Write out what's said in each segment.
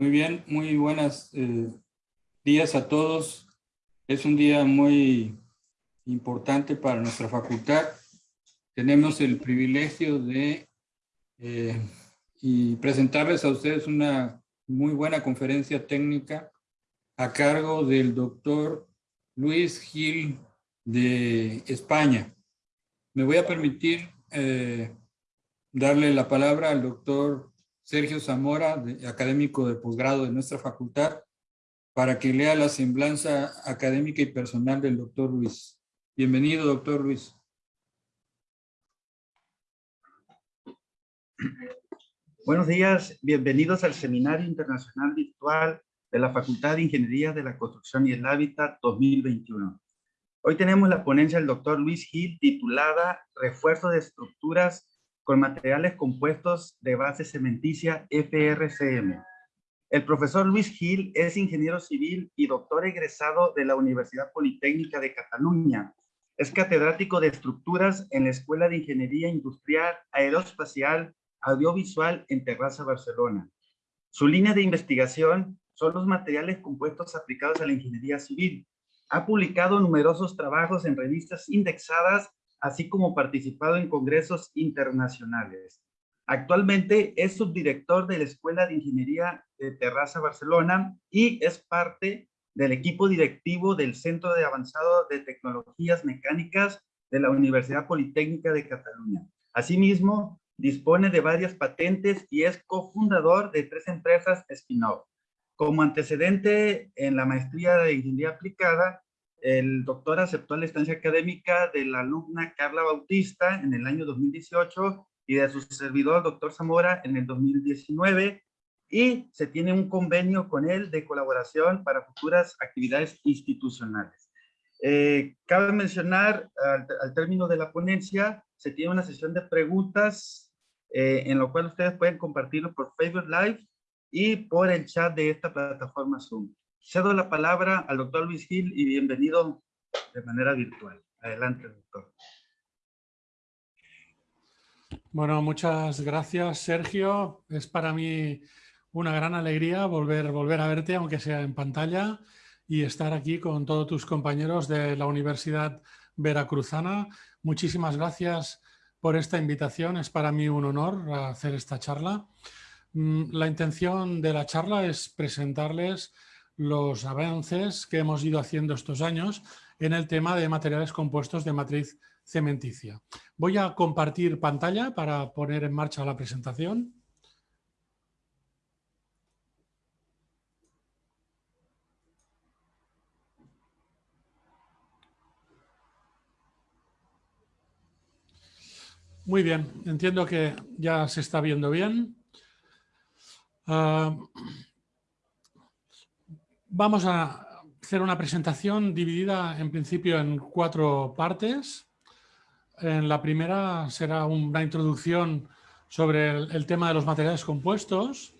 Muy bien, muy buenas eh, días a todos. Es un día muy importante para nuestra facultad. Tenemos el privilegio de eh, presentarles a ustedes una muy buena conferencia técnica a cargo del doctor Luis Gil de España. Me voy a permitir eh, darle la palabra al doctor Sergio Zamora, académico de posgrado de nuestra facultad, para que lea la semblanza académica y personal del doctor Luis. Bienvenido, doctor Luis. Buenos días, bienvenidos al Seminario Internacional Virtual de la Facultad de Ingeniería de la Construcción y el Hábitat 2021. Hoy tenemos la ponencia del doctor Luis Gil titulada Refuerzo de estructuras con materiales compuestos de base cementicia FRCM. El profesor Luis Gil es ingeniero civil y doctor egresado de la Universidad Politécnica de Cataluña. Es catedrático de estructuras en la Escuela de Ingeniería Industrial Aeroespacial Audiovisual en Terraza, Barcelona. Su línea de investigación son los materiales compuestos aplicados a la ingeniería civil. Ha publicado numerosos trabajos en revistas indexadas así como participado en congresos internacionales. Actualmente es subdirector de la Escuela de Ingeniería de Terraza Barcelona y es parte del equipo directivo del Centro de Avanzado de Tecnologías Mecánicas de la Universidad Politécnica de Cataluña. Asimismo, dispone de varias patentes y es cofundador de tres empresas spin-off. Como antecedente en la maestría de Ingeniería Aplicada, el doctor aceptó la estancia académica de la alumna Carla Bautista en el año 2018 y de su servidor, doctor Zamora, en el 2019 y se tiene un convenio con él de colaboración para futuras actividades institucionales. Eh, cabe mencionar, al, término de la ponencia, se tiene una sesión de preguntas eh, en lo cual ustedes pueden compartirlo por Facebook Live y por el chat de esta plataforma Zoom. Cedo la palabra al doctor Luis Gil y bienvenido de manera virtual. Adelante, doctor. Bueno, muchas gracias, Sergio. Es para mí una gran alegría volver, volver a verte, aunque sea en pantalla, y estar aquí con todos tus compañeros de la Universidad Veracruzana. Muchísimas gracias por esta invitación. Es para mí un honor hacer esta charla. Mm, la intención de la charla es presentarles los avances que hemos ido haciendo estos años en el tema de materiales compuestos de matriz cementicia. Voy a compartir pantalla para poner en marcha la presentación. Muy bien, entiendo que ya se está viendo bien. Ah, Vamos a hacer una presentación dividida en principio en cuatro partes. En la primera será una introducción sobre el, tema de los materiales compuestos.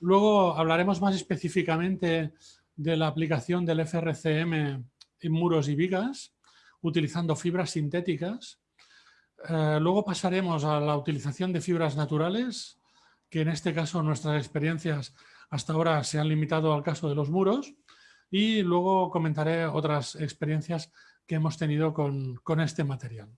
Luego hablaremos más específicamente de la aplicación del FRCM en muros y vigas, utilizando fibras sintéticas. Eh, luego pasaremos a la utilización de fibras naturales, que en este caso nuestras experiencias hasta ahora se han limitado al caso de los muros y luego comentaré otras experiencias que hemos tenido con, este material.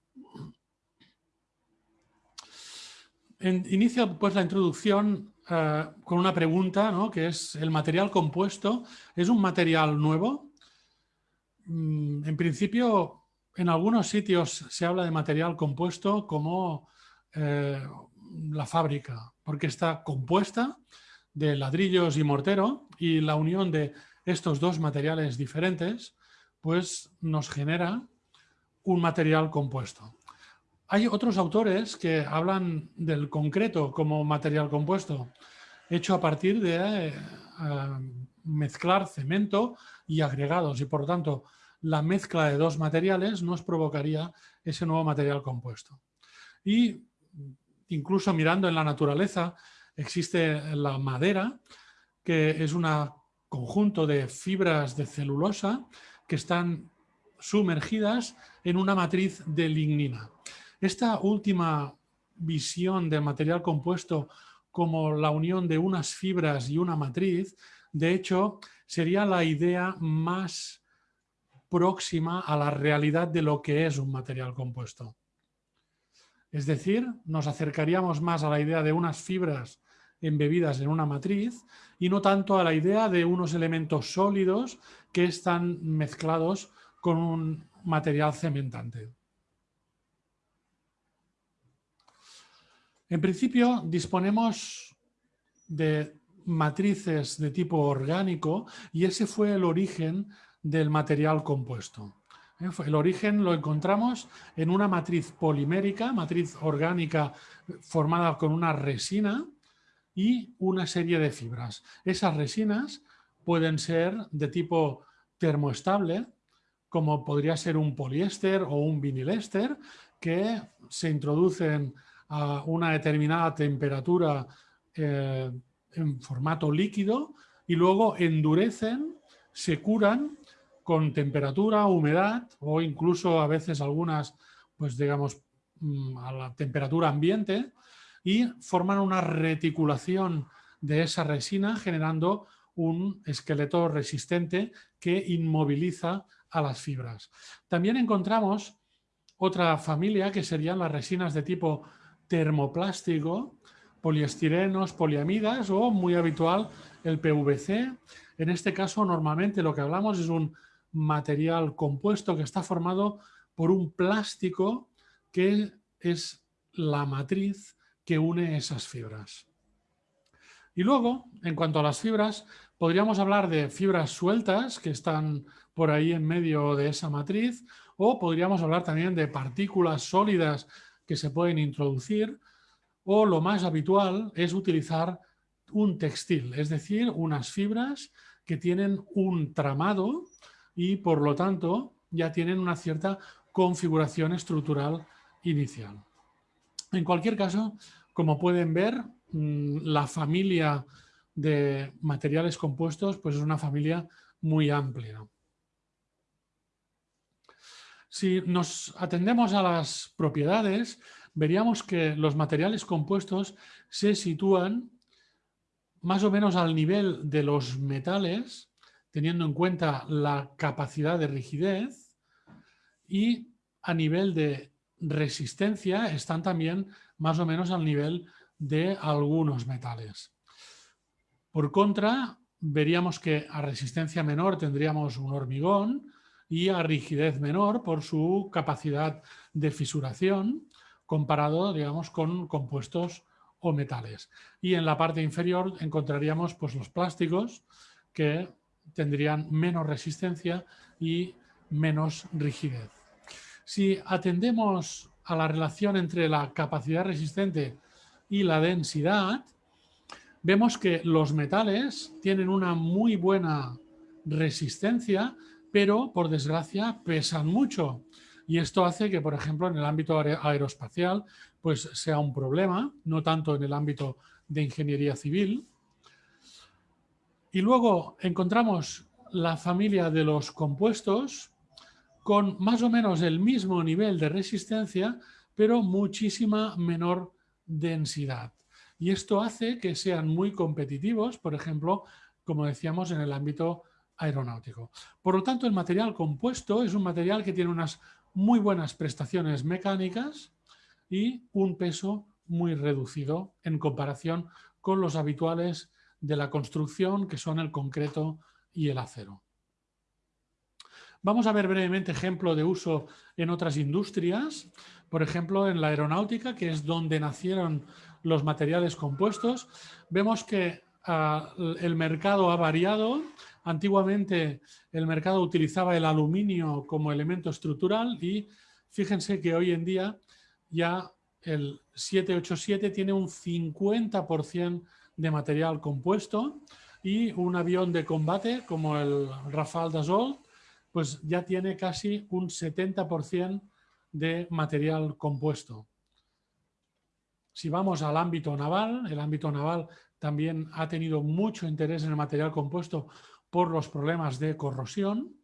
inicio pues la introducción eh, con una pregunta, que es ¿el material compuesto es un material nuevo? Mm, en principio, en algunos sitios se habla de material compuesto como eh, la fábrica, porque está compuesta de ladrillos y mortero y la unión de estos dos materiales diferentes pues nos genera un material compuesto. Hay otros autores que hablan del concreto como material compuesto, hecho a partir de eh, mezclar cemento y agregados y por lo tanto la mezcla de dos materiales nos provocaría ese nuevo material compuesto. Y incluso mirando en la naturaleza, existe la madera, que es un conjunto de fibras de celulosa que están sumergidas en una matriz de lignina. Esta última visión del material compuesto como la unión de unas fibras y una matriz, de hecho, sería la idea más próxima a la realidad de lo que es un material compuesto. Es decir, nos acercaríamos más a la idea de unas fibras embebidas en una matriz y no tanto a la idea de unos elementos sólidos que están mezclados con un material cementante. En principio disponemos de matrices de tipo orgánico y ese fue el origen del material compuesto. ¿eh? El origen lo encontramos en una matriz polimérica, matriz orgánica formada con una resina y una serie de fibras. Esas resinas pueden ser de tipo termoestable, como podría ser un poliéster o un vinilester, que se introducen a una determinada temperatura eh, en formato líquido y luego endurecen, se curan con temperatura, humedad o incluso a veces algunas, pues digamos, mm, a la temperatura ambiente y forman una reticulación de esa resina generando un esqueleto resistente que inmoviliza a las fibras. También encontramos otra familia que serían las resinas de tipo termoplástico, poliestirenos, poliamidas o muy habitual el PVC. En este caso normalmente lo que hablamos es un material compuesto que está formado por un plástico que es la matriz que une esas fibras. Y luego, en cuanto a las fibras, podríamos hablar de fibras sueltas que están por ahí en medio de esa matriz o podríamos hablar también de partículas sólidas que se pueden introducir o lo más habitual es utilizar un textil, es decir, unas fibras que tienen un tramado y por lo tanto ya tienen una cierta configuración estructural inicial. En cualquier caso, como pueden ver, mm, la familia de materiales compuestos pues es una familia muy amplia. Si nos atendemos a las propiedades, veríamos que los materiales compuestos se sitúan más o menos al nivel de los metales, teniendo en cuenta la capacidad de rigidez, y a nivel de resistencia están también más o menos al nivel de algunos metales. Por contra, veríamos que a resistencia menor tendríamos un hormigón, y a rigidez menor por su capacidad de fisuración comparado digamos, con compuestos o metales. Y en la parte inferior encontraríamos pues, los plásticos que tendrían menos resistencia y menos rigidez. Si atendemos a la relación entre la capacidad resistente y la densidad, vemos que los metales tienen una muy buena resistencia pero por desgracia pesan mucho. Y esto hace que, por ejemplo, en el ámbito aeroespacial pues sea un problema, no tanto en el ámbito de ingeniería civil. Y luego encontramos la familia de los compuestos con más o menos el mismo nivel de resistencia, pero muchísima menor densidad. Y esto hace que sean muy competitivos, por ejemplo, como decíamos, en el ámbito aeronáutico. Por lo tanto, el material compuesto es un material que tiene unas muy buenas prestaciones mecánicas y un peso muy reducido en comparación con los habituales de la construcción, que son el concreto y el acero. Vamos a ver brevemente ejemplo de uso en otras industrias, por ejemplo en la aeronáutica, que es donde nacieron los materiales compuestos. Vemos que ah, el mercado ha variado Antiguamente el mercado utilizaba el aluminio como elemento estructural y fíjense que hoy en día ya el 787 tiene un 50% de material compuesto y un avión de combate como el Rafale Dassault pues ya tiene casi un 70% de material compuesto. Si vamos al ámbito naval, el ámbito naval también ha tenido mucho interés en el material compuesto por los problemas de corrosión.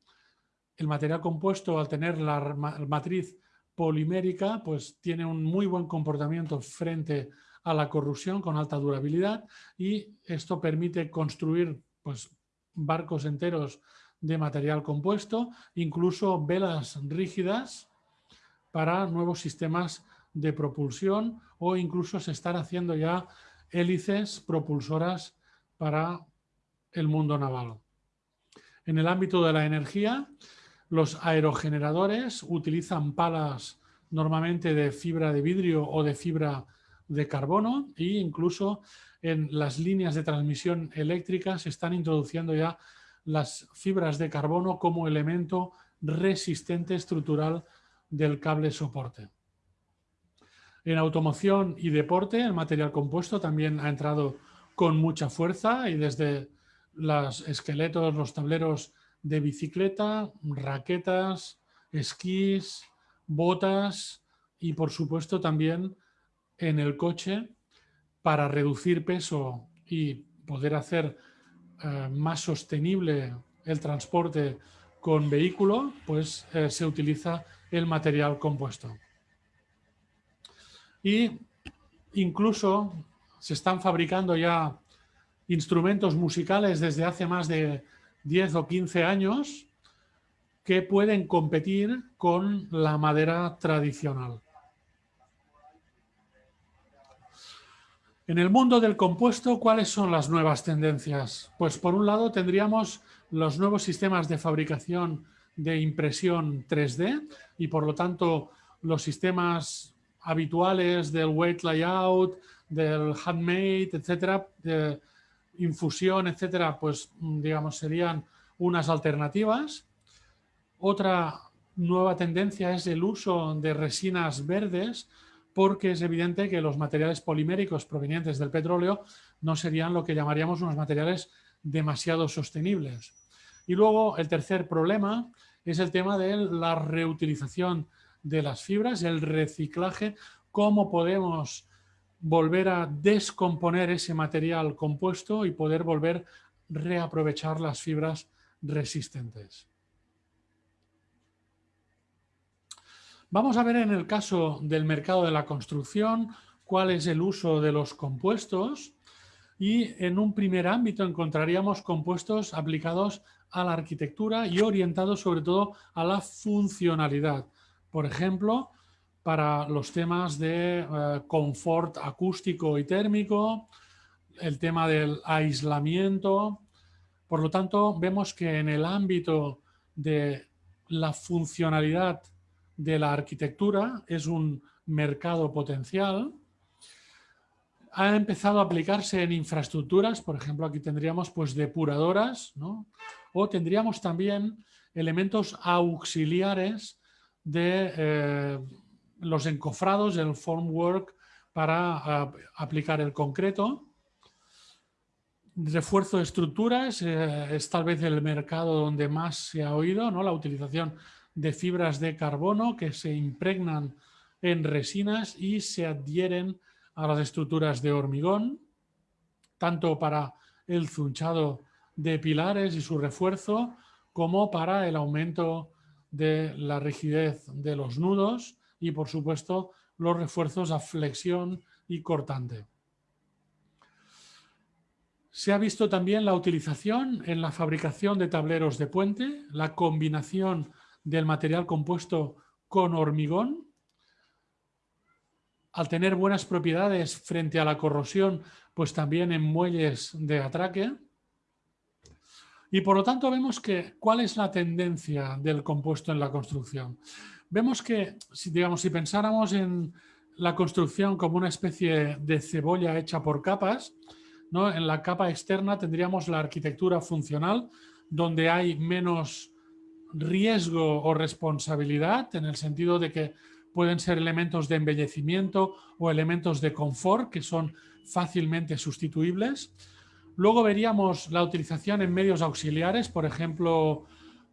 El material compuesto, al tener la matriz polimérica, pues tiene un muy buen comportamiento frente a la corrosión con alta durabilidad y esto permite construir pues, barcos enteros de material compuesto, incluso velas rígidas para nuevos sistemas de propulsión o incluso se están haciendo ya hélices propulsoras para el mundo naval. En el ámbito de la energía, los aerogeneradores utilizan palas normalmente de fibra de vidrio o de fibra de carbono e incluso en las líneas de transmisión eléctrica se están introduciendo ya las fibras de carbono como elemento resistente estructural del cable soporte. En automoción y deporte el material compuesto también ha entrado con mucha fuerza y desde los esqueletos, los tableros de bicicleta, raquetas, esquís, botas y por supuesto también en el coche para reducir peso y poder hacer eh, más sostenible el transporte con vehículo, pues eh, se utiliza el material compuesto. Y incluso se están fabricando ya instrumentos musicales desde hace más de 10 o 15 años que pueden competir con la madera tradicional. En el mundo del compuesto, ¿cuáles son las nuevas tendencias? Pues por un lado tendríamos los nuevos sistemas de fabricación de impresión 3D y por lo tanto los sistemas habituales del weight layout, del handmade, etcétera, de infusión, etcétera, pues digamos serían unas alternativas. Otra nueva tendencia es el uso de resinas verdes porque es evidente que los materiales poliméricos provenientes del petróleo no serían lo que llamaríamos unos materiales demasiado sostenibles. Y luego el tercer problema es el tema de la reutilización de las fibras, el reciclaje, cómo podemos volver a descomponer ese material compuesto y poder volver a reaprovechar las fibras resistentes. Vamos a ver en el caso del mercado de la construcción cuál es el uso de los compuestos y en un primer ámbito encontraríamos compuestos aplicados a la arquitectura y orientados sobre todo a la funcionalidad. Por ejemplo, para los temas de eh, confort acústico y térmico, el tema del aislamiento. Por lo tanto, vemos que en el ámbito de la funcionalidad de la arquitectura, es un mercado potencial. Ha empezado a aplicarse en infraestructuras, por ejemplo, aquí tendríamos pues depuradoras, o tendríamos también elementos auxiliares de eh, los encofrados, el formwork para aplicar el concreto. Refuerzo de estructuras eh, es tal vez el mercado donde más se ha oído, ¿no? la utilización de fibras de carbono que se impregnan en resinas y se adhieren a las estructuras de hormigón, tanto para el zunchado de pilares y su refuerzo, como para el aumento de la rigidez de los nudos y, por supuesto, los refuerzos a flexión y cortante. Se ha visto también la utilización en la fabricación de tableros de puente, la combinación del material compuesto con hormigón, al tener buenas propiedades frente a la corrosión, pues también en muelles de atraque. Y por lo tanto vemos que, ¿cuál es la tendencia del compuesto en la construcción? Vemos que, si, digamos, si pensáramos en la construcción como una especie de cebolla hecha por capas, ¿no? en la capa externa tendríamos la arquitectura funcional, donde hay menos riesgo o responsabilidad en el sentido de que pueden ser elementos de embellecimiento o elementos de confort que son fácilmente sustituibles. Luego veríamos la utilización en medios auxiliares, por ejemplo,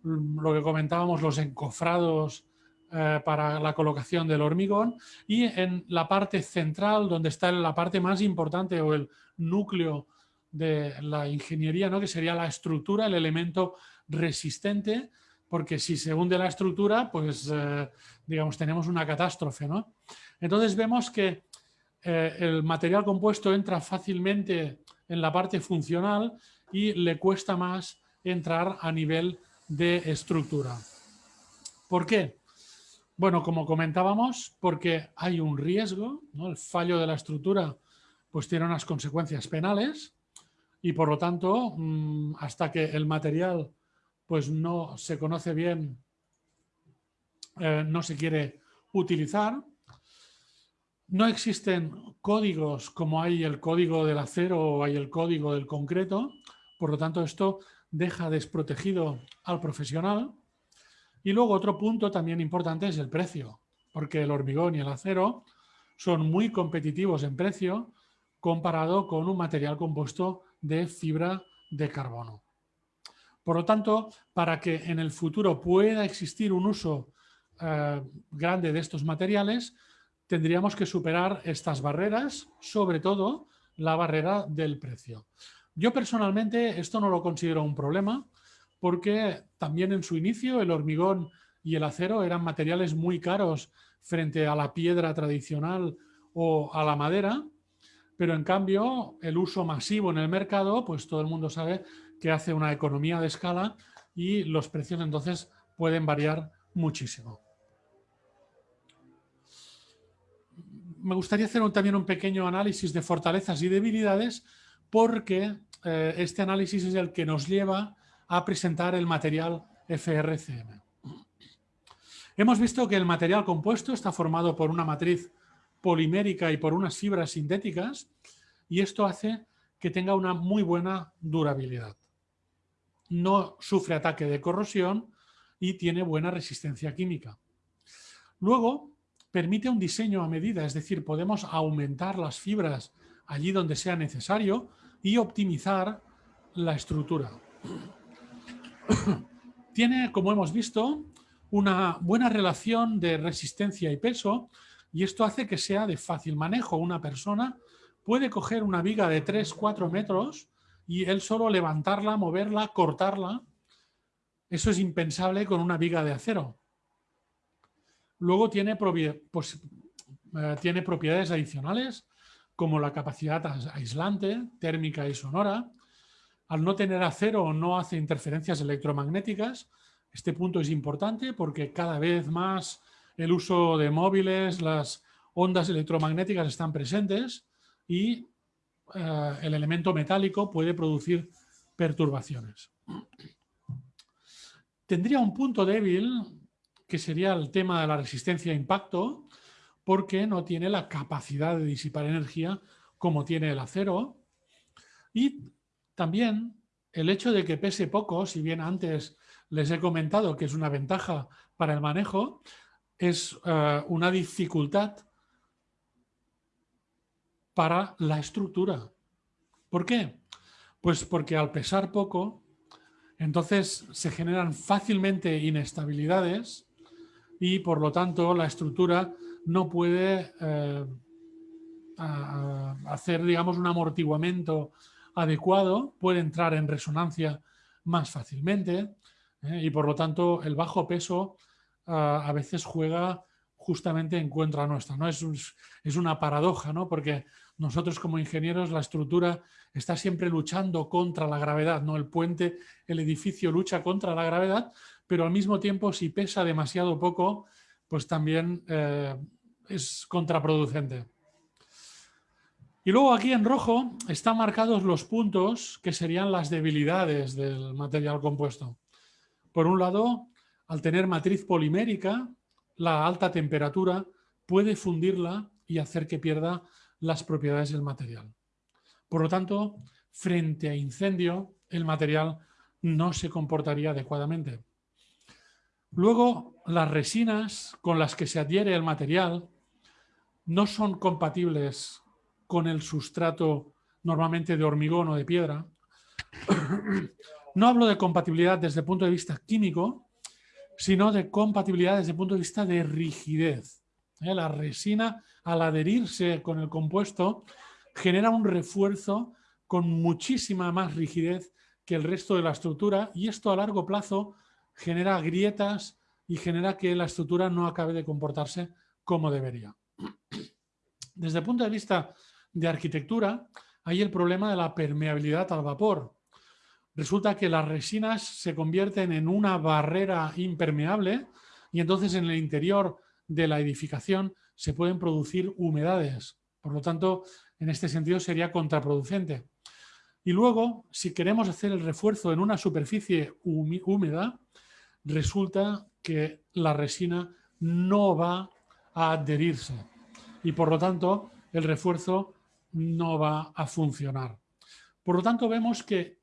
lo que comentábamos, los encofrados eh, para la colocación del hormigón y en la parte central, donde está la parte más importante o el núcleo de la ingeniería, ¿no? que sería la estructura, el elemento resistente, porque si se hunde la estructura, pues eh, digamos tenemos una catástrofe. ¿no? Entonces vemos que eh, el material compuesto entra fácilmente en la parte funcional y le cuesta más entrar a nivel de estructura. ¿Por qué? Bueno, como comentábamos, porque hay un riesgo, el fallo de la estructura pues tiene unas consecuencias penales y por lo tanto, mm, hasta que el material pues no se conoce bien, eh, no se quiere utilizar. No existen códigos como hay el código del acero o hay el código del concreto, por lo tanto esto deja desprotegido al profesional. Y luego otro punto también importante es el precio, porque el hormigón y el acero son muy competitivos en precio comparado con un material compuesto de fibra de carbono. Por lo tanto, para que en el futuro pueda existir un uso eh, grande de estos materiales, tendríamos que superar estas barreras, sobre todo la barrera del precio. Yo personalmente esto no lo considero un problema porque también en su inicio el hormigón y el acero eran materiales muy caros frente a la piedra tradicional o a la madera, pero en cambio el uso masivo en el mercado, pues todo el mundo sabe que hace una economía de escala y los precios entonces pueden variar muchísimo. Me gustaría hacer también un pequeño análisis de fortalezas y debilidades porque eh, este análisis es el que nos lleva a presentar el material FRCM. Hemos visto que el material compuesto está formado por una matriz polimérica y por unas fibras sintéticas y esto hace que tenga una muy buena durabilidad. No sufre ataque de corrosión y tiene buena resistencia química. Luego, permite un diseño a medida, es decir, podemos aumentar las fibras allí donde sea necesario y optimizar la estructura. Tiene, como hemos visto, una buena relación de resistencia y peso y esto hace que sea de fácil manejo. Una persona puede coger una viga de 3-4 metros y él solo levantarla, moverla, cortarla. Eso es impensable con una viga de acero. Luego tiene, pues, eh, tiene propiedades adicionales como la capacidad aislante, térmica y sonora. Al no tener acero no hace interferencias electromagnéticas. Este punto es importante porque cada vez más el uso de móviles, las ondas electromagnéticas están presentes y eh, el elemento metálico puede producir perturbaciones. Tendría un punto débil que sería el tema de la resistencia a impacto, porque no tiene la capacidad de disipar energía como tiene el acero. Y también el hecho de que pese poco, si bien antes les he comentado que es una ventaja para el manejo, es eh, una dificultad para la estructura. ¿Por qué? Pues porque al pesar poco, entonces se generan fácilmente inestabilidades y por lo tanto la estructura no puede eh, hacer digamos un amortiguamiento adecuado, puede entrar en resonancia más fácilmente ¿eh? y por lo tanto el bajo peso a veces juega justamente en contra nuestra. ¿no? Es, es una paradoja, ¿no? porque nosotros como ingenieros la estructura está siempre luchando contra la gravedad, ¿no? El puente, el edificio lucha contra la gravedad, pero al mismo tiempo si pesa demasiado poco, pues también eh, es contraproducente. Y luego aquí en rojo están marcados los puntos que serían las debilidades del material compuesto. Por un lado, al tener matriz polimérica, la alta temperatura puede fundirla y hacer que pierda las propiedades del material. Por lo tanto, frente a incendio, el material no se comportaría adecuadamente. Luego, las resinas con las que se adhiere el material no son compatibles con el sustrato normalmente de hormigón o de piedra. No hablo de compatibilidad desde el punto de vista químico, sino de compatibilidad desde el punto de vista de rigidez. ¿eh? La resina, al adherirse con el compuesto, genera un refuerzo con muchísima más rigidez que el resto de la estructura y esto a largo plazo genera grietas y genera que la estructura no acabe de comportarse como debería. Desde el punto de vista de arquitectura, hay el problema de la permeabilidad al vapor. Resulta que las resinas se convierten en una barrera impermeable y entonces en el interior de la edificación se pueden producir humedades. Por lo tanto, en este sentido sería contraproducente. Y luego, si queremos hacer el refuerzo en una superficie húmeda, resulta que la resina no va a adherirse y por lo tanto el refuerzo no va a funcionar. Por lo tanto vemos que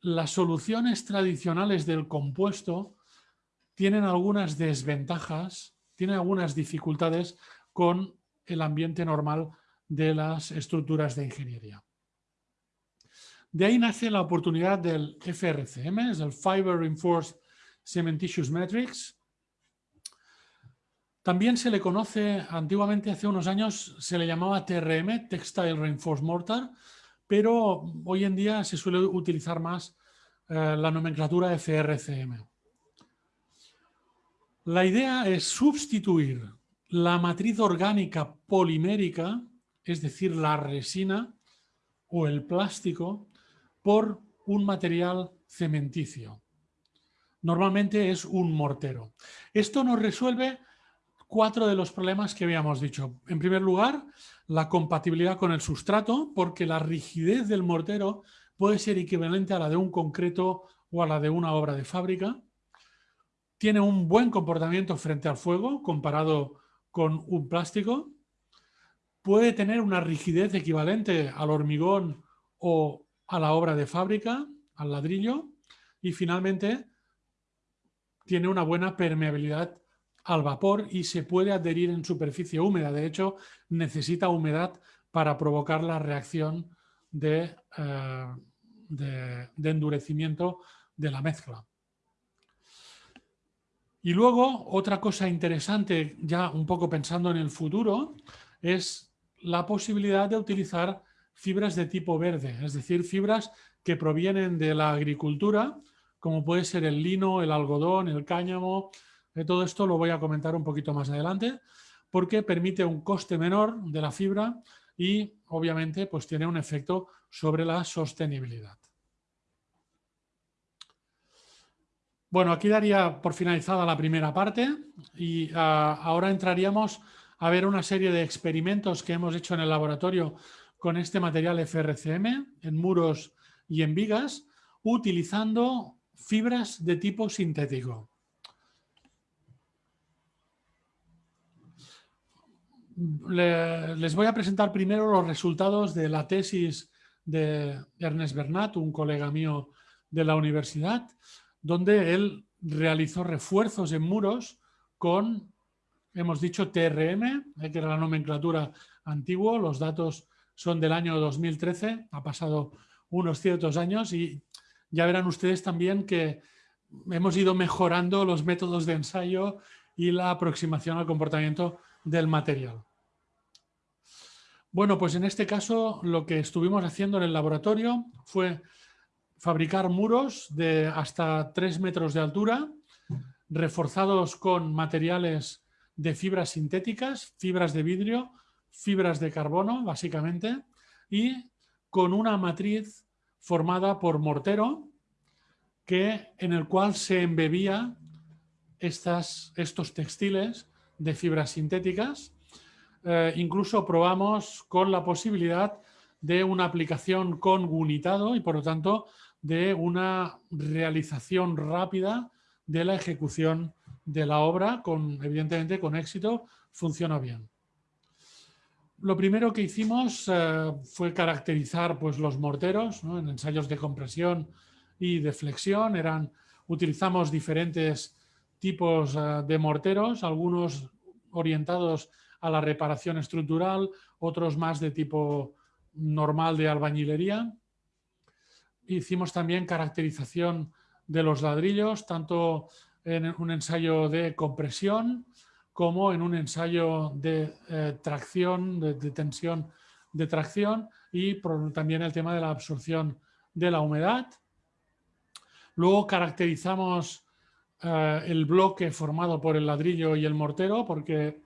las soluciones tradicionales del compuesto tienen algunas desventajas, tienen algunas dificultades con el ambiente normal de las estructuras de ingeniería. De ahí nace la oportunidad del FRCM, es el Fiber Reinforced Cementitious Matrix. También se le conoce, antiguamente hace unos años se le llamaba TRM, Textile Reinforced Mortar, pero hoy en día se suele utilizar más eh, la nomenclatura FRCM. La idea es sustituir la matriz orgánica polimérica, es decir, la resina o el plástico, por un material cementicio. Normalmente es un mortero. Esto nos resuelve cuatro de los problemas que habíamos dicho. En primer lugar, la compatibilidad con el sustrato, porque la rigidez del mortero puede ser equivalente a la de un concreto o a la de una obra de fábrica. Tiene un buen comportamiento frente al fuego comparado con un plástico. Puede tener una rigidez equivalente al hormigón o a la obra de fábrica, al ladrillo. Y finalmente tiene una buena permeabilidad al vapor y se puede adherir en superficie húmeda. De hecho, necesita humedad para provocar la reacción de, eh, endurecimiento de la mezcla. Y luego, otra cosa interesante, ya un poco pensando en el futuro, es la posibilidad de utilizar fibras de tipo verde, es decir, fibras que provienen de la agricultura, como puede ser el lino, el algodón, el cáñamo. De todo esto lo voy a comentar un poquito más adelante, porque permite un coste menor de la fibra y obviamente pues tiene un efecto sobre la sostenibilidad. Bueno, aquí daría por finalizada la primera parte y ah, ahora entraríamos a ver una serie de experimentos que hemos hecho en el laboratorio con este material FRCM en muros y en vigas, utilizando fibras de tipo sintético. les voy a presentar primero los resultados de la tesis de Ernest Bernat, un colega mío de la universidad, donde él realizó refuerzos en muros con, hemos dicho, TRM, que era la nomenclatura antigua, los datos son del año 2013, ha pasado unos ciertos años y ya verán ustedes también que hemos ido mejorando los métodos de ensayo y la aproximación al comportamiento del material. Bueno, pues en este caso lo que estuvimos haciendo en el laboratorio fue fabricar muros de hasta 3 metros de altura, reforzados con materiales de fibras sintéticas, fibras de vidrio, fibras de carbono, básicamente, y con una matriz formada por mortero, que, en el cual se embebía estas, estos textiles de fibras sintéticas. Eh, incluso probamos con la posibilidad de una aplicación con unitado y por lo tanto de una realización rápida de la ejecución de la obra, con, evidentemente con éxito, funciona bien. Lo primero que hicimos eh, fue caracterizar pues, los morteros en ensayos de compresión y de flexión. Eran, utilizamos diferentes tipos eh, de morteros, algunos orientados a la reparación estructural, otros más de tipo normal de albañilería. Hicimos también caracterización de los ladrillos, tanto en un ensayo de compresión como en un ensayo de eh, tracción, de, tensión de tracción y también el tema de la absorción de la humedad. Luego caracterizamos eh, el bloque formado por el ladrillo y el mortero porque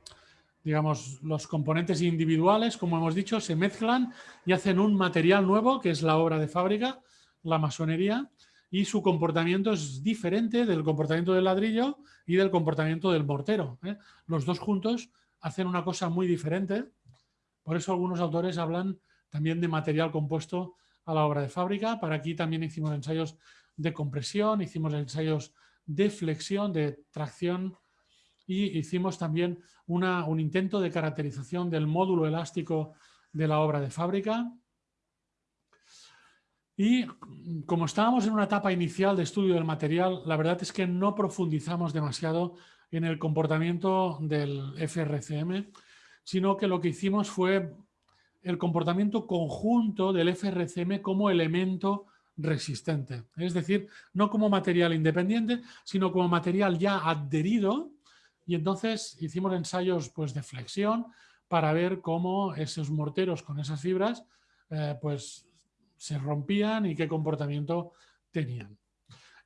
digamos, los componentes individuales, como hemos dicho, se mezclan y hacen un material nuevo, que es la obra de fábrica, la masonería, y su comportamiento es diferente del comportamiento del ladrillo y del comportamiento del mortero. ¿eh? Los dos juntos hacen una cosa muy diferente, por eso algunos autores hablan también de material compuesto a la obra de fábrica. Para aquí también hicimos ensayos de compresión, hicimos ensayos de flexión, de tracción y hicimos también un intento de caracterización del módulo elástico de la obra de fábrica. Y como estábamos en una etapa inicial de estudio del material, la verdad es que no profundizamos demasiado en el comportamiento del FRCM, sino que lo que hicimos fue el comportamiento conjunto del FRCM como elemento resistente. Es decir, no como material independiente, sino como material ya adherido y entonces hicimos ensayos pues, de flexión para ver cómo esos morteros con esas fibras eh, pues, se rompían y qué comportamiento tenían.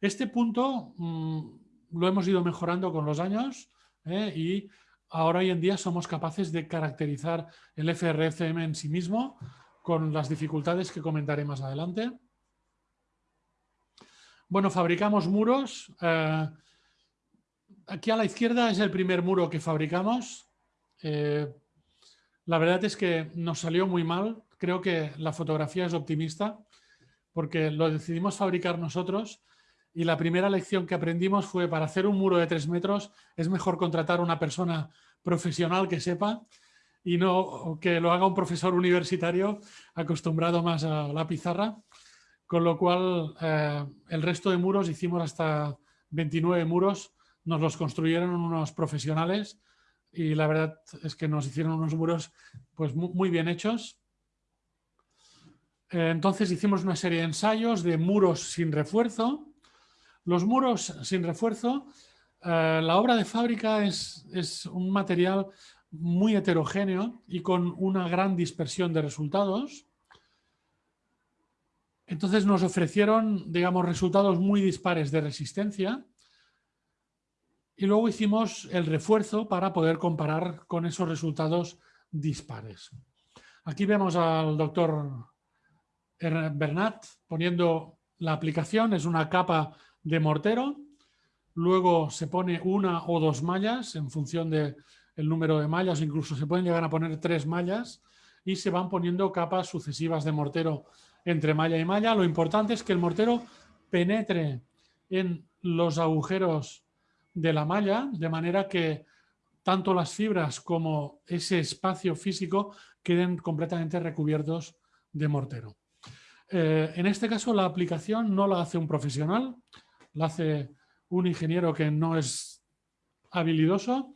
Este punto mm, lo hemos ido mejorando con los años eh, y ahora hoy en día somos capaces de caracterizar el FRCM en sí mismo con las dificultades que comentaré más adelante. Bueno, fabricamos muros. Eh, aquí a la izquierda es el primer muro que fabricamos. Eh, la verdad es que nos salió muy mal. Creo que la fotografía es optimista porque lo decidimos fabricar nosotros y la primera lección que aprendimos fue para hacer un muro de tres metros es mejor contratar una persona profesional que sepa y no que lo haga un profesor universitario acostumbrado más a la pizarra con lo cual eh, el resto de muros, hicimos hasta 29 muros, nos los construyeron unos profesionales y la verdad es que nos hicieron unos muros pues, muy bien hechos. Eh, entonces hicimos una serie de ensayos de muros sin refuerzo. Los muros sin refuerzo, eh, la obra de fábrica es, es un material muy heterogéneo y con una gran dispersión de resultados. Entonces nos ofrecieron, digamos, resultados muy dispares de resistencia y luego hicimos el refuerzo para poder comparar con esos resultados dispares. Aquí vemos al doctor Bernat poniendo la aplicación, es una capa de mortero, luego se pone una o dos mallas en función del número de mallas, incluso se pueden llegar a poner tres mallas y se van poniendo capas sucesivas de mortero entre malla y malla. Lo importante es que el mortero penetre en los agujeros de la malla, de manera que tanto las fibras como ese espacio físico queden completamente recubiertos de mortero. Eh, en este caso la aplicación no la hace un profesional, la hace un ingeniero que no es habilidoso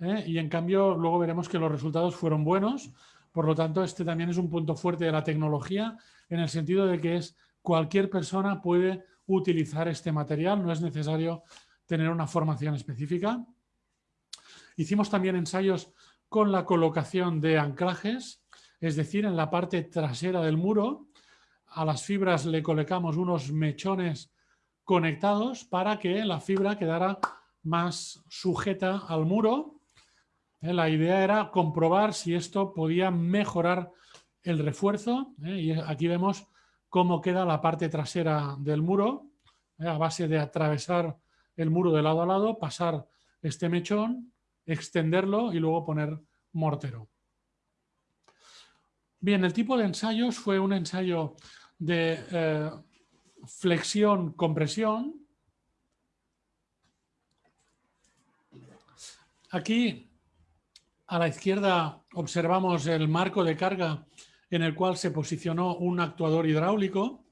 eh, y en cambio luego veremos que los resultados fueron buenos. Por lo tanto, este también es un punto fuerte de la tecnología en el sentido de que es cualquier persona puede utilizar este material, no es necesario tener una formación específica. Hicimos también ensayos con la colocación de anclajes, es decir, en la parte trasera del muro, a las fibras le colocamos unos mechones conectados para que la fibra quedara más sujeta al muro. Eh, la idea era comprobar si esto podía mejorar el refuerzo ¿eh? y aquí vemos cómo queda la parte trasera del muro ¿eh? a base de atravesar el muro de lado a lado, pasar este mechón, extenderlo y luego poner mortero. Bien, el tipo de ensayos fue un ensayo de eh, flexión-compresión. Aquí a la izquierda observamos el marco de carga en el cual se posicionó un actuador hidráulico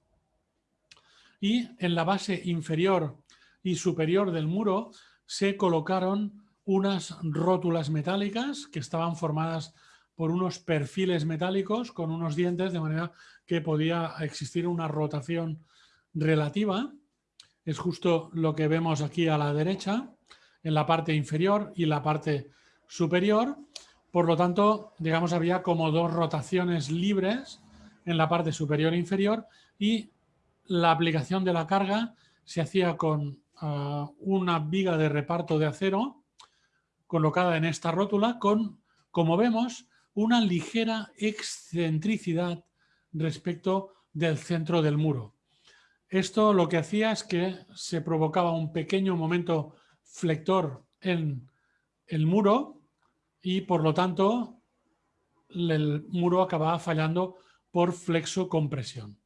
y en la base inferior y superior del muro se colocaron unas rótulas metálicas que estaban formadas por unos perfiles metálicos con unos dientes de manera que podía existir una rotación relativa. Es justo lo que vemos aquí a la derecha, en la parte inferior y la parte superior. Por lo tanto, digamos, había como dos rotaciones libres en la parte superior e inferior y la aplicación de la carga se hacía con ah, una viga de reparto de acero colocada en esta rótula con como vemos, una ligera excentricidad respecto del centro del muro. Esto lo que hacía es que se provocaba un pequeño momento flector en el muro y por lo tanto el muro acababa fallando por flexocompresión.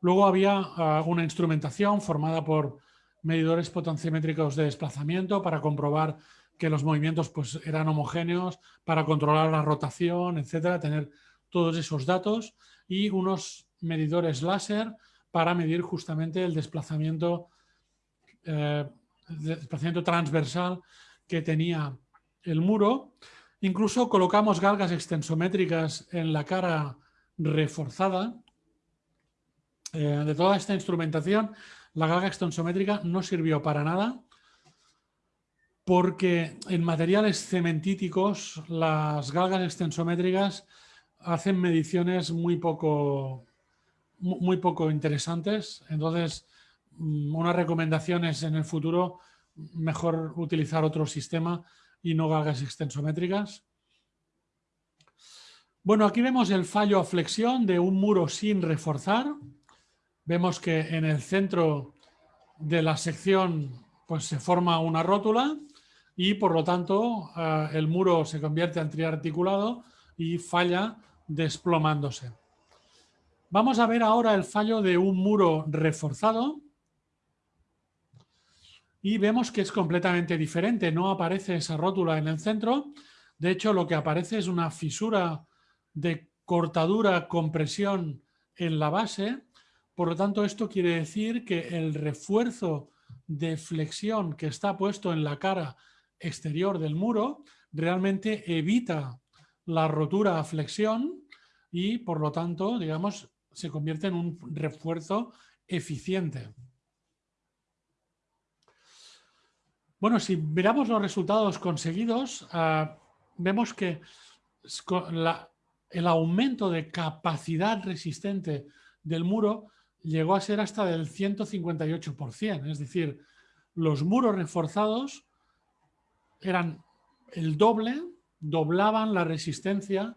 Luego había ah, una instrumentación formada por medidores potenciométricos de desplazamiento para comprobar que los movimientos pues, eran homogéneos, para controlar la rotación, etcétera, tener todos esos datos y unos medidores láser para medir justamente el desplazamiento, eh, transversal que tenía el muro. Incluso colocamos galgas extensométricas en la cara reforzada. Eh, de toda esta instrumentación, la galga extensométrica no sirvió para nada porque en materiales cementíticos las galgas extensométricas hacen mediciones muy poco, muy poco interesantes. Entonces, mm, una recomendación es en el futuro mejor utilizar otro sistema y no galgas extensométricas. Bueno, aquí vemos el fallo a flexión de un muro sin reforzar. Vemos que en el centro de la sección pues, se forma una rótula y por lo tanto eh, el muro se convierte en triarticulado y falla desplomándose. Vamos a ver ahora el fallo de un muro reforzado y vemos que es completamente diferente. No aparece esa rótula en el centro. De hecho, lo que aparece es una fisura de cortadura, compresión en la base. Por lo tanto, esto quiere decir que el refuerzo de flexión que está puesto en la cara exterior del muro realmente evita la rotura a flexión y, por lo tanto, digamos, se convierte en un refuerzo eficiente. Bueno, si miramos los resultados conseguidos, ah, vemos que el aumento de capacidad resistente del muro llegó a ser hasta del 158%. Es decir, los muros reforzados eran el doble, doblaban la resistencia,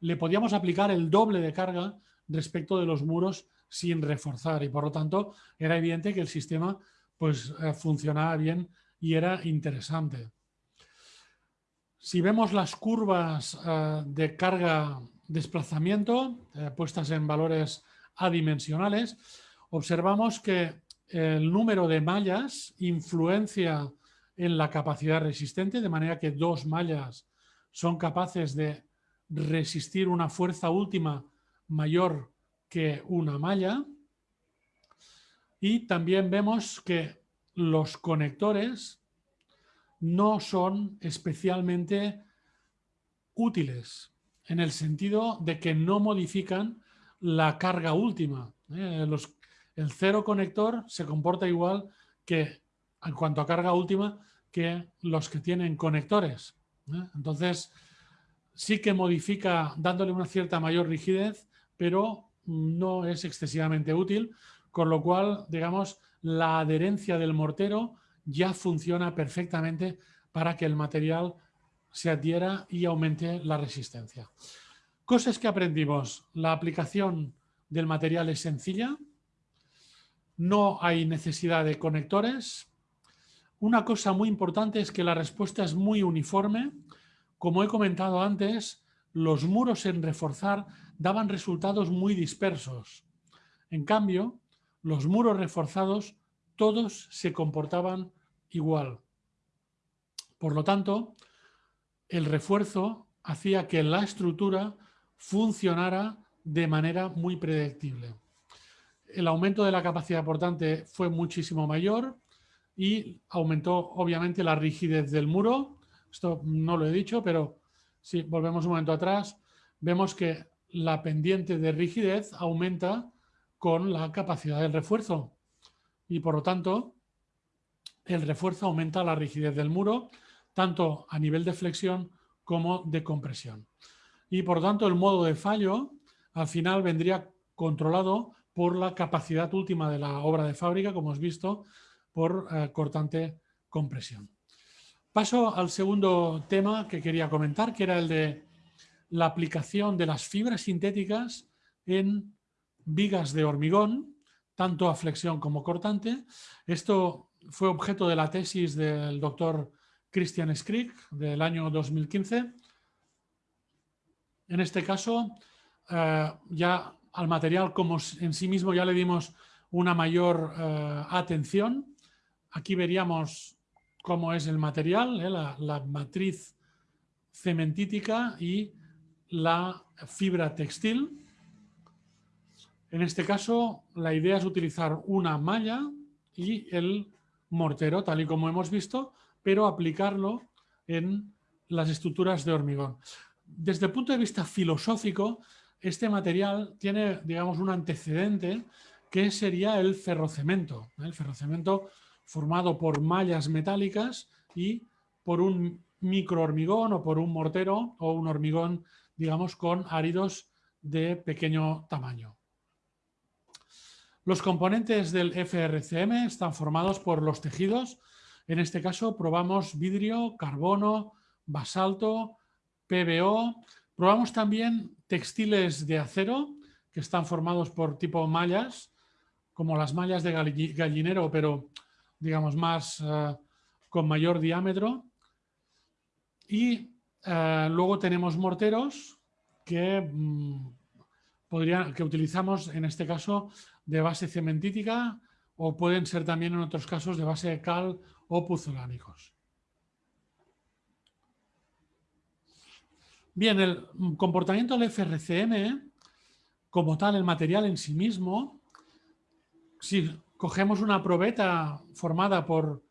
le podíamos aplicar el doble de carga respecto de los muros sin reforzar y por lo tanto era evidente que el sistema pues eh, funcionaba bien y era interesante. Si vemos las curvas eh, de carga-desplazamiento eh, puestas en valores adimensionales, observamos que el número de mallas influencia en la capacidad resistente, de manera que dos mallas son capaces de resistir una fuerza última mayor que una malla. Y también vemos que los conectores no son especialmente útiles en el sentido de que no modifican la carga última. ¿eh? el cero conector se comporta igual que en cuanto a carga última que los que tienen conectores. ¿eh? Entonces, sí que modifica dándole una cierta mayor rigidez, pero no es excesivamente útil, con lo cual, digamos, la adherencia del mortero ya funciona perfectamente para que el material se adhiera y aumente la resistencia. Cosas que aprendimos. La aplicación del material es sencilla. No hay necesidad de conectores. Una cosa muy importante es que la respuesta es muy uniforme. Como he comentado antes, los muros en reforzar daban resultados muy dispersos. En cambio, los muros reforzados todos se comportaban igual. Por lo tanto, el refuerzo hacía que la estructura funcionara de manera muy predictible. El aumento de la capacidad portante fue muchísimo mayor y aumentó obviamente la rigidez del muro. Esto no lo he dicho, pero si volvemos un momento atrás, vemos que la pendiente de rigidez aumenta con la capacidad del refuerzo y por lo tanto el refuerzo aumenta la rigidez del muro tanto a nivel de flexión como de compresión. Y por lo tanto el modo de fallo al final vendría controlado por la capacidad última de la obra de fábrica, como hemos visto, por eh, cortante compresión. Paso al segundo tema que quería comentar, que era el de la aplicación de las fibras sintéticas en vigas de hormigón, tanto a flexión como cortante. Esto fue objeto de la tesis del doctor Christian Skrick del año 2015. En este caso, eh, ya al material como en sí mismo ya le dimos una mayor eh, atención. Aquí veríamos cómo es el material, eh, la, matriz cementítica y la fibra textil. En este caso, la idea es utilizar una malla y el mortero, tal y como hemos visto, pero aplicarlo en las estructuras de hormigón. Desde el punto de vista filosófico, este material tiene, digamos, un antecedente que sería el ferrocemento. ¿eh? El ferrocemento formado por mallas metálicas y por un microhormigón o por un mortero o un hormigón, digamos, con áridos de pequeño tamaño. Los componentes del FRCM están formados por los tejidos. En este caso probamos vidrio, carbono, basalto, PBO. Probamos también textiles de acero que están formados por tipo mallas, como las mallas de gallinero, pero digamos más eh, con mayor diámetro. Y eh, luego tenemos morteros que, mm, que utilizamos en este caso de base cementítica o pueden ser también en otros casos de base de cal o puzolánicos. Bien, el comportamiento del FRCM, como tal, el material en sí mismo, si cogemos una probeta formada por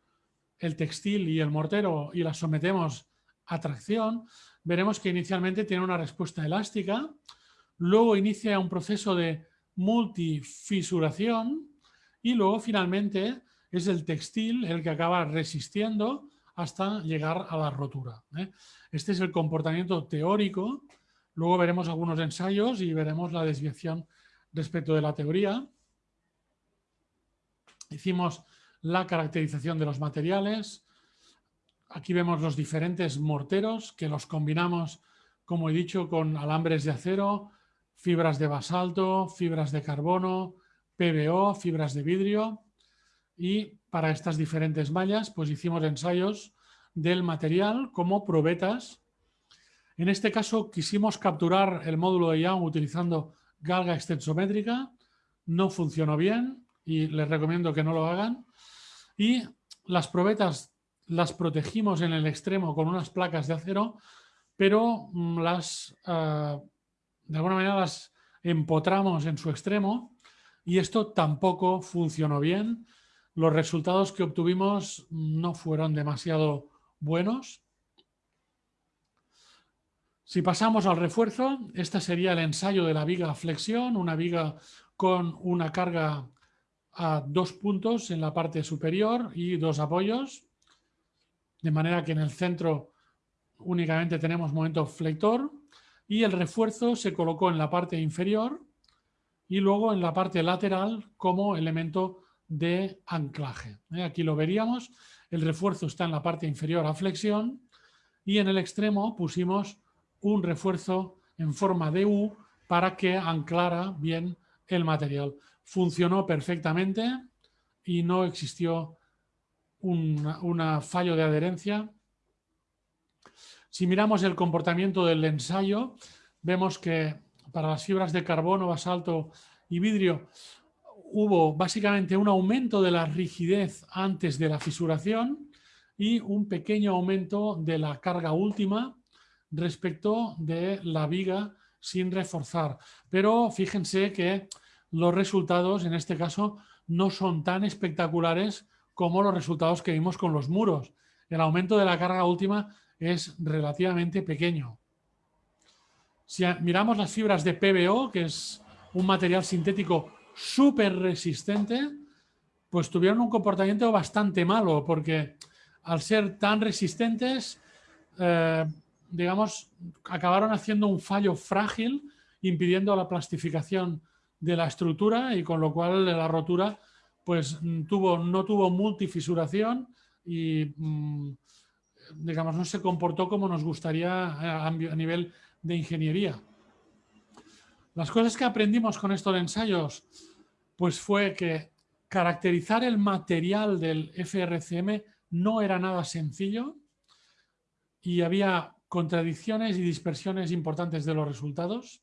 el textil y el mortero y la sometemos a tracción, veremos que inicialmente tiene una respuesta elástica, luego inicia un proceso de multifisuración y luego finalmente es el textil el que acaba resistiendo hasta llegar a la rotura. ¿eh? Este es el comportamiento teórico. Luego veremos algunos ensayos y veremos la desviación respecto de la teoría. Hicimos la caracterización de los materiales. Aquí vemos los diferentes morteros que los combinamos, como he dicho, con alambres de acero, fibras de basalto, fibras de carbono, PBO, fibras de vidrio y para estas diferentes mallas pues hicimos ensayos del material como probetas. En este caso quisimos capturar el módulo de Young utilizando galga extensométrica, no funcionó bien y les recomiendo que no lo hagan. Y las probetas las protegimos en el extremo con unas placas de acero, pero mm, las ah, de alguna manera las empotramos en su extremo y esto tampoco funcionó bien. Los resultados que obtuvimos no fueron demasiado buenos. Si pasamos al refuerzo, este sería el ensayo de la viga flexión, una viga con una carga a dos puntos en la parte superior y dos apoyos, de manera que en el centro únicamente tenemos momento flector y el refuerzo se colocó en la parte inferior y luego en la parte lateral como elemento de anclaje. ¿eh? Aquí lo veríamos, el refuerzo está en la parte inferior a flexión y en el extremo pusimos un refuerzo en forma de U para que anclara bien el material. Funcionó perfectamente y no existió un fallo de adherencia si miramos el comportamiento del ensayo, vemos que para las fibras de carbono, basalto y vidrio hubo básicamente un aumento de la rigidez antes de la fisuración y un pequeño aumento de la carga última respecto de la viga sin reforzar. Pero fíjense que los resultados en este caso no son tan espectaculares como los resultados que vimos con los muros. El aumento de la carga última es relativamente pequeño. Si miramos las fibras de PBO, que es un material sintético súper resistente, pues tuvieron un comportamiento bastante malo, porque al ser tan resistentes, eh, digamos, acabaron haciendo un fallo frágil, impidiendo la plastificación de la estructura y con lo cual la rotura pues tuvo, no tuvo multifisuración y mm, digamos, no se comportó como nos gustaría a nivel de ingeniería. Las cosas que aprendimos con estos ensayos pues fue que caracterizar el material del FRCM no era nada sencillo y había contradicciones y dispersiones importantes de los resultados,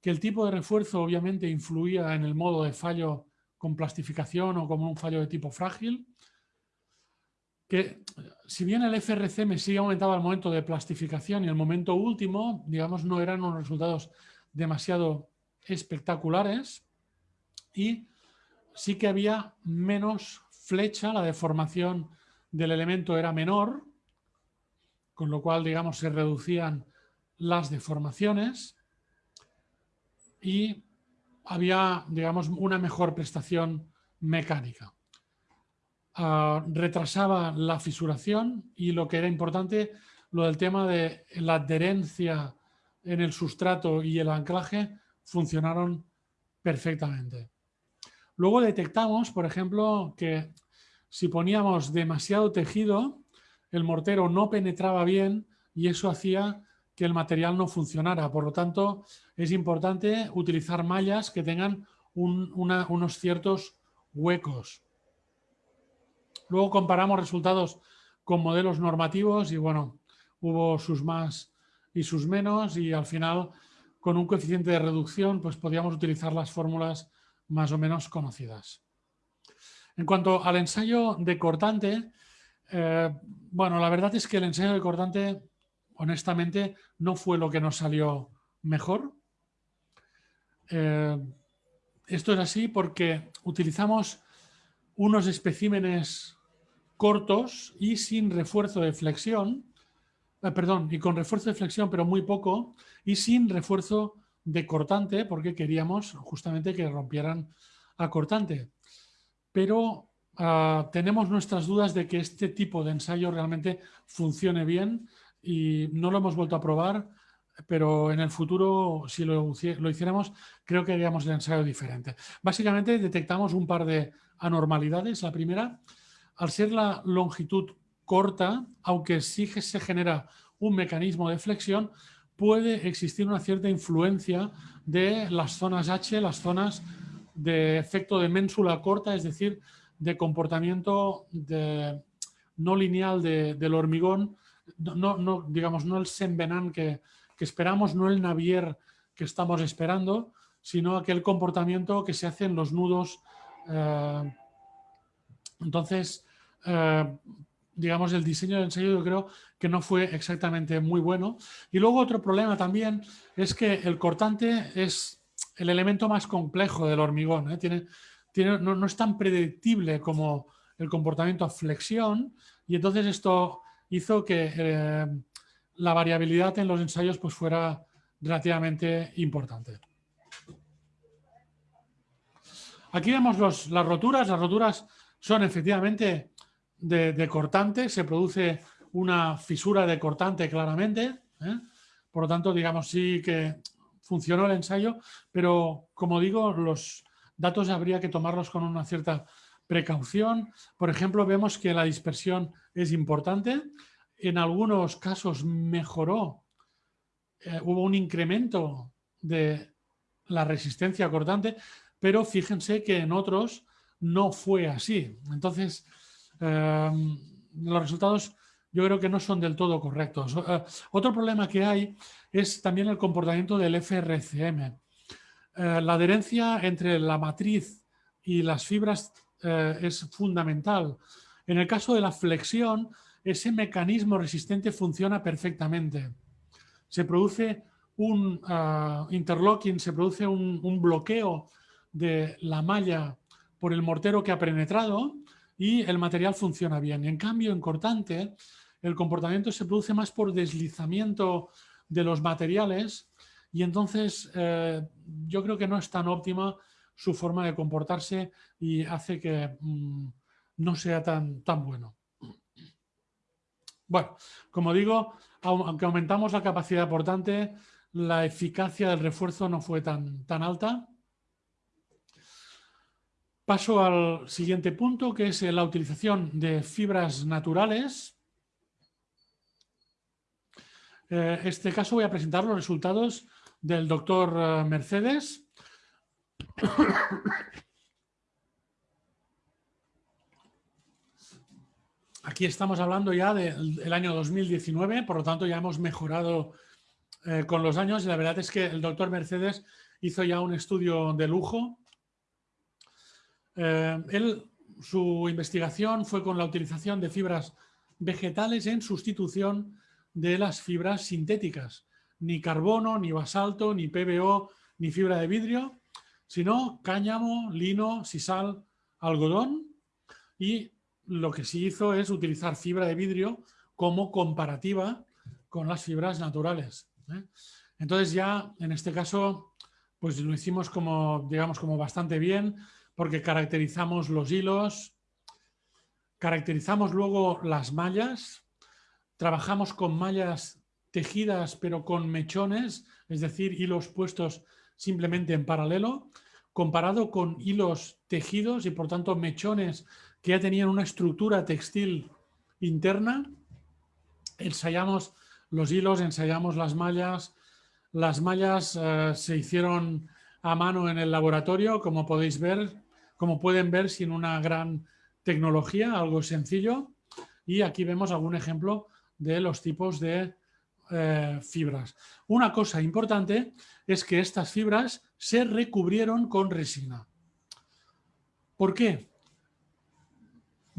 que el tipo de refuerzo obviamente influía en el modo de fallo con plastificación o como un fallo de tipo frágil, que si bien el FRCM sí aumentaba el momento de plastificación y el momento último, digamos, no eran unos resultados demasiado espectaculares y sí que había menos flecha, la deformación del elemento era menor, con lo cual, digamos, se reducían las deformaciones y había, digamos, una mejor prestación mecánica. Ah, retrasaba la fisuración y lo que era importante, lo del tema de la adherencia en el sustrato y el anclaje funcionaron perfectamente. Luego detectamos, por ejemplo, que si poníamos demasiado tejido, el mortero no penetraba bien y eso hacía que el material no funcionara. Por lo tanto, es importante utilizar mallas que tengan unos ciertos huecos. Luego comparamos resultados con modelos normativos y bueno, hubo sus más y sus menos y al final con un coeficiente de reducción pues podíamos utilizar las fórmulas más o menos conocidas. En cuanto al ensayo de cortante, eh, bueno, la verdad es que el ensayo de cortante honestamente no fue lo que nos salió mejor. Eh, esto es así porque utilizamos unos especímenes cortos y sin refuerzo de flexión Ah, perdón, y con refuerzo de flexión, pero muy poco, y sin refuerzo de cortante, porque queríamos justamente que rompieran a cortante. Pero ah, tenemos nuestras dudas de que este tipo de ensayo realmente funcione bien y no lo hemos vuelto a probar, pero en el futuro, si lo, lo hiciéramos, creo que haríamos el ensayo diferente. Básicamente detectamos un par de anormalidades. La primera, al ser la longitud corta, aunque sí se genera un mecanismo de flexión, puede existir una cierta influencia de las zonas H, las zonas de efecto de ménsula corta, es decir, de comportamiento no lineal del hormigón, no, digamos, no el sembenan que, esperamos, no el navier que estamos esperando, sino aquel comportamiento que se hace en los nudos. Eh, entonces, eh, digamos, el diseño del ensayo yo creo que no fue exactamente muy bueno. Y luego otro problema también es que el cortante es el elemento más complejo del hormigón. ¿eh? Tiene, tiene, no, es tan predictible como el comportamiento a flexión y entonces esto hizo que eh, la variabilidad en los ensayos pues, fuera relativamente importante. Aquí vemos los, las roturas. Las roturas son efectivamente de, cortante, se produce una fisura de cortante claramente. ¿eh? Por lo tanto, digamos, sí que funcionó el ensayo, pero como digo, los datos habría que tomarlos con una cierta precaución. Por ejemplo, vemos que la dispersión es importante. En algunos casos mejoró, eh, hubo un incremento de la resistencia cortante, pero fíjense que en otros no fue así. Entonces, Em, los resultados yo creo que no son del todo correctos. Eh, otro problema que hay es también el comportamiento del FRCM. Eh, la adherencia entre la matriz y las fibras es fundamental. En el caso de la flexión, ese mecanismo resistente funciona perfectamente. Se produce un interlocking, se produce un bloqueo de la malla por el mortero que ha penetrado y el material funciona bien. En cambio, en cortante, el comportamiento se produce más por deslizamiento de los materiales y entonces eh, yo creo que no es tan óptima su forma de comportarse y hace que mm, no sea tan, tan bueno. Bueno, como digo, aunque aumentamos la capacidad portante, la eficacia del refuerzo no fue tan, tan alta Paso al siguiente punto, que es la utilización de fibras naturales. En este caso voy a presentar los resultados del doctor Mercedes. Aquí estamos hablando ya del año 2019, por lo tanto ya hemos mejorado eh, con los años y la verdad es que el doctor Mercedes hizo ya un estudio de lujo. Eh, él, su investigación fue con la utilización de fibras vegetales en sustitución de las fibras sintéticas. Ni carbono, ni basalto, ni PBO, ni fibra de vidrio, sino cáñamo, lino, sisal, algodón y lo que sí hizo es utilizar fibra de vidrio como comparativa con las fibras naturales. ¿eh? Entonces ya en este caso pues lo hicimos como, digamos, como bastante bien porque caracterizamos los hilos, caracterizamos luego las mallas, trabajamos con mallas tejidas pero con mechones, es decir, hilos puestos simplemente en paralelo, comparado con hilos tejidos y por tanto mechones que ya tenían una estructura textil interna. Ensayamos los hilos, ensayamos las mallas. Las mallas eh, se hicieron a mano en el laboratorio, como podéis ver, como pueden ver, sin una gran tecnología, algo sencillo. Y aquí vemos algún ejemplo de los tipos de eh, fibras. Una cosa importante es que estas fibras se recubrieron con resina. ¿Por qué?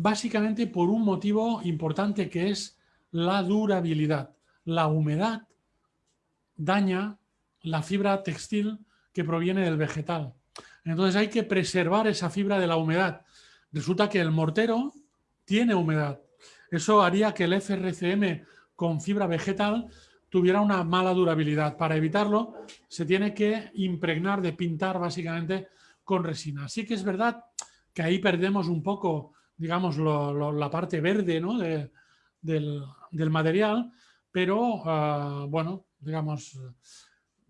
Básicamente por un motivo importante que es la durabilidad. La humedad daña la fibra textil que proviene del vegetal. Entonces hay que preservar esa fibra de la humedad. Resulta que el mortero tiene humedad. Eso haría que el FRCM con fibra vegetal tuviera una mala durabilidad. Para evitarlo se tiene que impregnar de pintar básicamente con resina. Así que es verdad que ahí perdemos un poco digamos, la parte verde ¿no? del, material, pero, ah, bueno, digamos,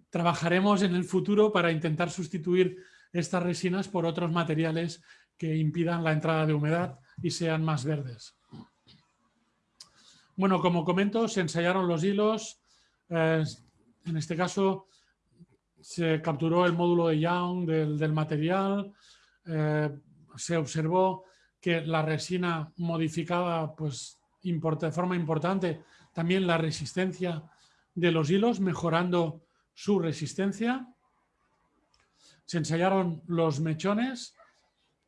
trabajaremos en el futuro para intentar sustituir estas resinas por otros materiales que impidan la entrada de humedad y sean más verdes. Bueno, como comento, se ensayaron los hilos, eh, en este caso se capturó el módulo de Young del, material, eh, se observó que la resina modificaba pues, de forma importante también la resistencia de los hilos, mejorando su resistencia. Se ensayaron los mechones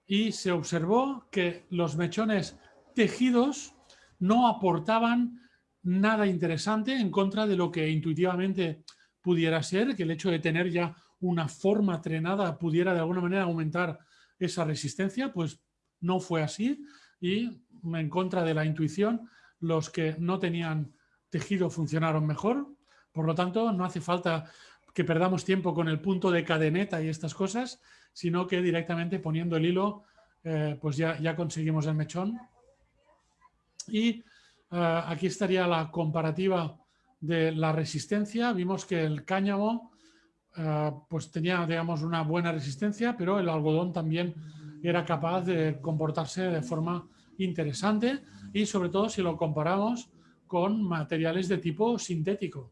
y se observó que los mechones tejidos no aportaban nada interesante en contra de lo que intuitivamente pudiera ser, que el hecho de tener ya una forma trenada pudiera de alguna manera aumentar esa resistencia, pues no fue así y en contra de la intuición, los que no tenían tejido funcionaron mejor. Por lo tanto, no hace falta que perdamos tiempo con el punto de cadeneta y estas cosas, sino que directamente poniendo el hilo, eh, pues ya, ya conseguimos el mechón. Y eh, aquí estaría la comparativa de la resistencia. Vimos que el cáñamo eh, pues tenía, digamos, una buena resistencia, pero el algodón también era capaz de comportarse de forma interesante y sobre todo si lo comparamos con materiales de tipo sintético.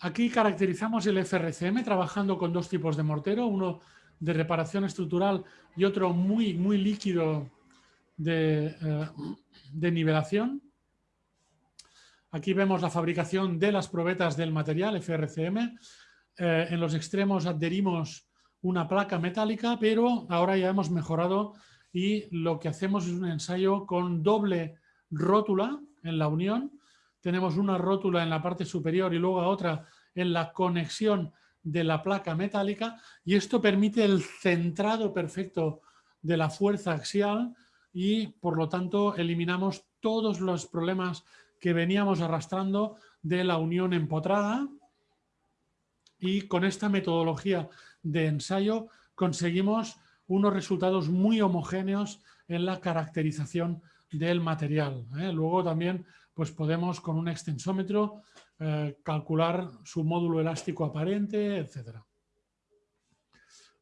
Aquí caracterizamos el FRCM trabajando con dos tipos de mortero, uno de reparación estructural y otro muy, muy líquido de, eh, nivelación. Aquí vemos la fabricación de las probetas del material FRCM. Eh, en los extremos adherimos una placa metálica, pero ahora ya hemos mejorado y lo que hacemos es un ensayo con doble rótula en la unión. Tenemos una rótula en la parte superior y luego otra en la conexión de la placa metálica y esto permite el centrado perfecto de la fuerza axial y por lo tanto eliminamos todos los problemas que veníamos arrastrando de la unión empotrada y con esta metodología de ensayo conseguimos unos resultados muy homogéneos en la caracterización del material. ¿eh? Luego también pues podemos con un extensómetro eh, calcular su módulo elástico aparente, etc.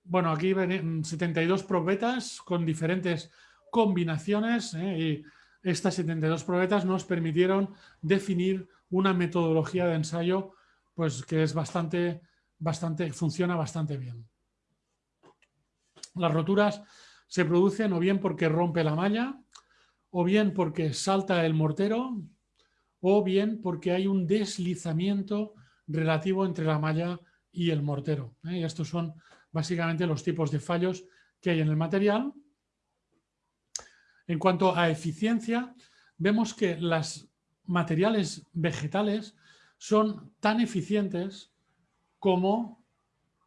Bueno, aquí ven 72 probetas con diferentes combinaciones ¿eh? y estas 72 probetas nos permitieron definir una metodología de ensayo pues, que es bastante, bastante, funciona bastante bien. Las roturas se producen o bien porque rompe la malla, o bien porque salta el mortero, o bien porque hay un deslizamiento relativo entre la malla y el mortero. ¿eh? Y estos son básicamente los tipos de fallos que hay en el material. En cuanto a eficiencia, vemos que los materiales vegetales son tan eficientes como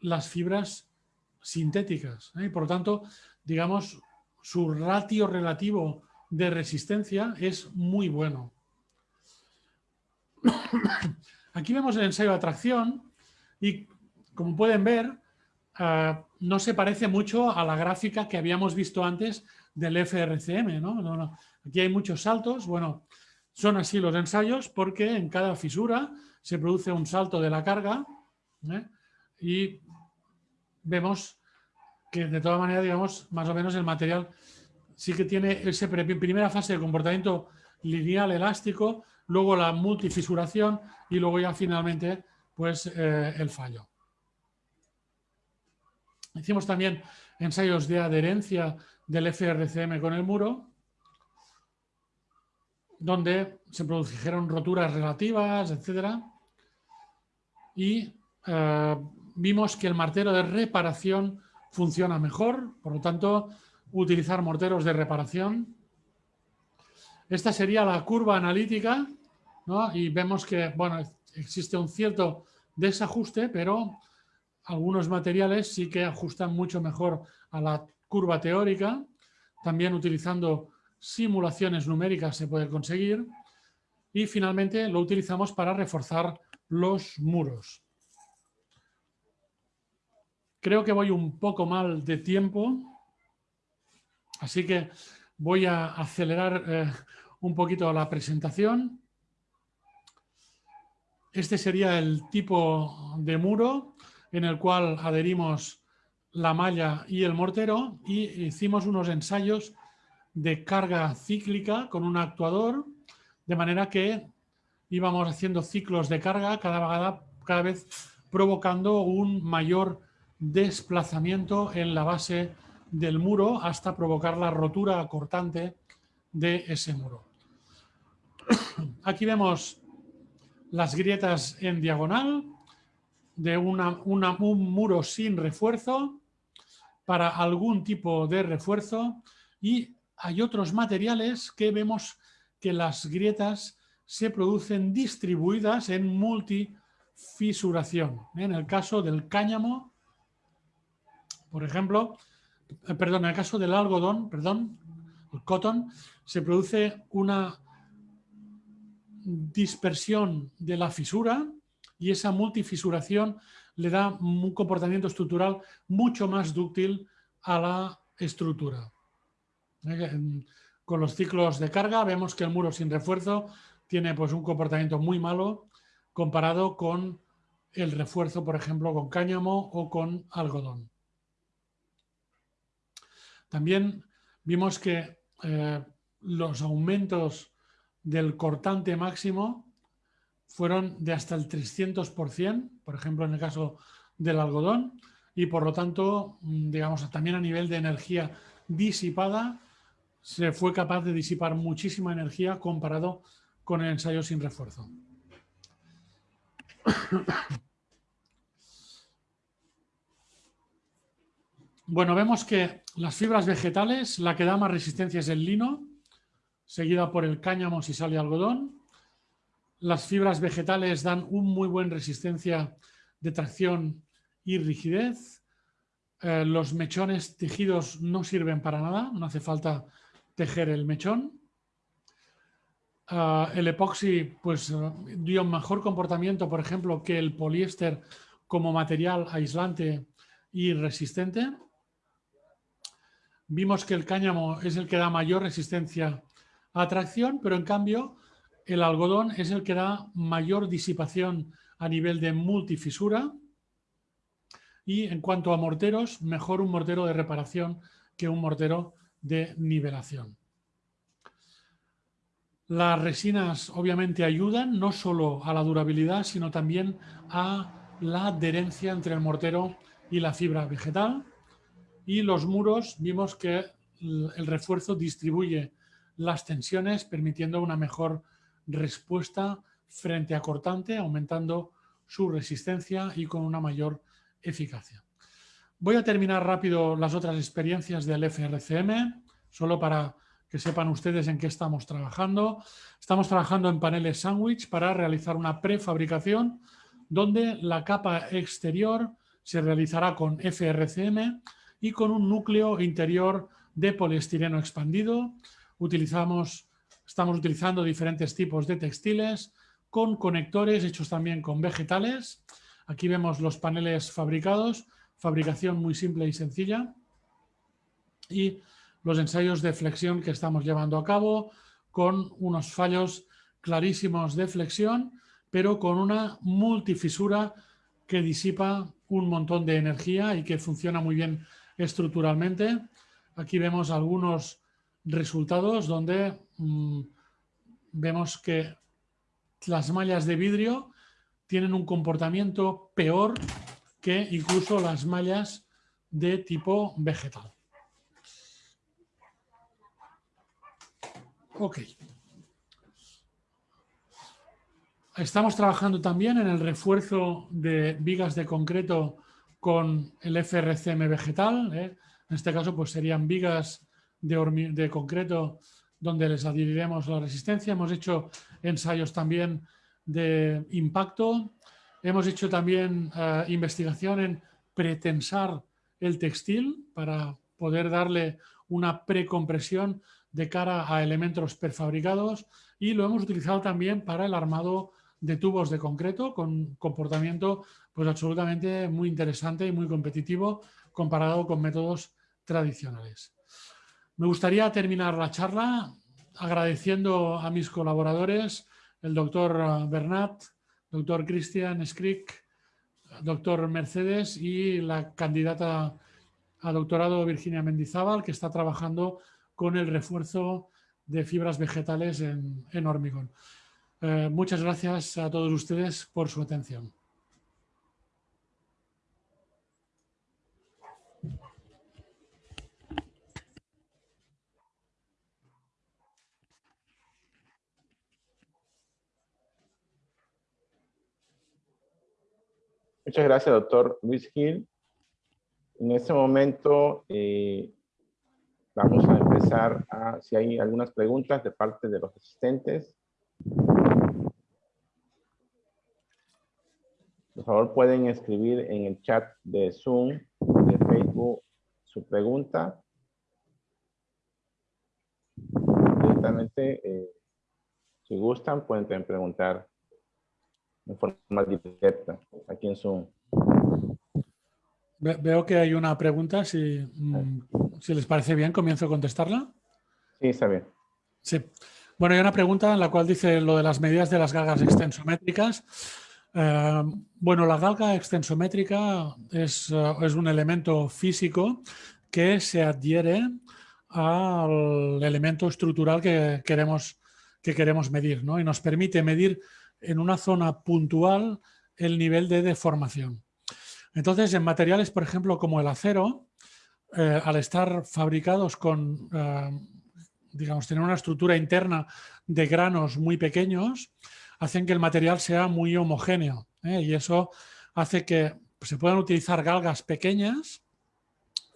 las fibras sintéticas. ¿eh? Por lo tanto, digamos, su ratio relativo de resistencia es muy bueno. Aquí vemos el ensayo de atracción y, como pueden ver, eh, no se parece mucho a la gráfica que habíamos visto antes del FRCM. ¿no? Aquí hay muchos saltos. Bueno, son así los ensayos porque en cada fisura se produce un salto de la carga ¿eh? y vemos que de todas maneras, digamos, más o menos el material sí que tiene esa primera fase de comportamiento lineal elástico, luego la multifisuración y luego ya finalmente pues eh, el fallo. Hicimos también ensayos de adherencia del FRCM con el muro, donde se produjeron roturas relativas, etc. Y eh, vimos que el martero de reparación funciona mejor, por lo tanto, utilizar morteros de reparación. Esta sería la curva analítica, y vemos que bueno, existe un cierto desajuste, pero algunos materiales sí que ajustan mucho mejor a la curva teórica. También utilizando simulaciones numéricas se puede conseguir. Y finalmente lo utilizamos para reforzar los muros. Creo que voy un poco mal de tiempo, así que voy a acelerar eh, un poquito la presentación. Este sería el tipo de muro en el cual adherimos la malla y el mortero y hicimos unos ensayos de carga cíclica con un actuador, de manera que íbamos haciendo ciclos de carga cada, cada vez provocando un mayor desplazamiento en la base del muro hasta provocar la rotura cortante de ese muro. Aquí vemos las grietas en diagonal de un muro sin refuerzo para algún tipo de refuerzo y hay otros materiales que vemos que las grietas se producen distribuidas en multifisuración. En el caso del cáñamo por ejemplo, eh, perdón, en el caso del algodón, perdón, el cotton, se produce una dispersión de la fisura y esa multifisuración le da un comportamiento estructural mucho más dúctil a la estructura. Eh, con los ciclos de carga vemos que el muro sin refuerzo tiene pues, un comportamiento muy malo comparado con el refuerzo, por ejemplo, con cáñamo o con algodón. También vimos que eh, los aumentos del cortante máximo fueron de hasta el 300%, por ejemplo, en el caso del algodón, y por lo tanto, mm, digamos, también a nivel de energía disipada, se fue capaz de disipar muchísima energía comparado con el ensayo sin refuerzo. Bueno, vemos que las fibras vegetales, la que da más resistencia es el lino, seguida por el cáñamo si sale algodón. Las fibras vegetales dan un muy buen resistencia de tracción y rigidez. Eh, los mechones tejidos no sirven para nada, no hace falta tejer el mechón. Eh, el epoxi pues, dio un mejor comportamiento, por ejemplo, que el poliéster como material aislante y resistente. Vimos que el cáñamo es el que da mayor resistencia a tracción, pero en cambio el algodón es el que da mayor disipación a nivel de multifisura y en cuanto a morteros, mejor un mortero de reparación que un mortero de nivelación. Las resinas obviamente ayudan no solo a la durabilidad, sino también a la adherencia entre el mortero y la fibra vegetal. Y los muros vimos que el refuerzo distribuye las tensiones, permitiendo una mejor respuesta frente a cortante, aumentando su resistencia y con una mayor eficacia. Voy a terminar rápido las otras experiencias del FRCM, solo para que sepan ustedes en qué estamos trabajando. Estamos trabajando en paneles sándwich para realizar una prefabricación donde la capa exterior se realizará con FRCM y con un núcleo interior de poliestireno expandido. Utilizamos, estamos utilizando diferentes tipos de textiles con conectores hechos también con vegetales. Aquí vemos los paneles fabricados, fabricación muy simple y sencilla. Y los ensayos de flexión que estamos llevando a cabo con unos fallos clarísimos de flexión, pero con una multifisura que disipa un montón de energía y que funciona muy bien estructuralmente. Aquí vemos algunos resultados donde mm, vemos que las mallas de vidrio tienen un comportamiento peor que incluso las mallas de tipo vegetal. Ok. Estamos trabajando también en el refuerzo de vigas de concreto con el FRCM vegetal. ¿eh? En este caso pues serían vigas de, de, concreto donde les adhiriremos la resistencia. Hemos hecho ensayos también de impacto. Hemos hecho también eh, investigación en pretensar el textil para poder darle una precompresión de cara a elementos prefabricados y lo hemos utilizado también para el armado de tubos de concreto con comportamiento pues absolutamente muy interesante y muy competitivo comparado con métodos tradicionales. Me gustaría terminar la charla agradeciendo a mis colaboradores, el doctor Bernat, doctor Christian Skrick, doctor Mercedes y la candidata a doctorado Virginia Mendizábal, que está trabajando con el refuerzo de fibras vegetales en, hormigón. Eh, muchas gracias a todos ustedes por su atención. Muchas gracias, doctor Luis Gil. En este momento eh, Vamos a empezar a, si hay algunas preguntas de parte de los asistentes. Por favor, pueden escribir en el chat de Zoom, de Facebook, su pregunta. Directamente, eh, si gustan, pueden preguntar en forma directa aquí en Zoom. Veo que hay una pregunta, si, mm, si, les parece bien, comienzo a contestarla. Sí, está bien. Sí. Bueno, hay una pregunta en la cual dice lo de las medidas de las galgas extensométricas. Eh, bueno, la galga extensométrica es, eh, es, un elemento físico que se adhiere al elemento estructural que queremos, que queremos medir ¿no? y nos permite medir en una zona puntual el nivel de deformación. Entonces, en materiales, por ejemplo, como el acero, eh, al estar fabricados con, eh, digamos, tener una estructura interna de granos muy pequeños, hacen que el material sea muy homogéneo ¿eh? y eso hace que se puedan utilizar galgas pequeñas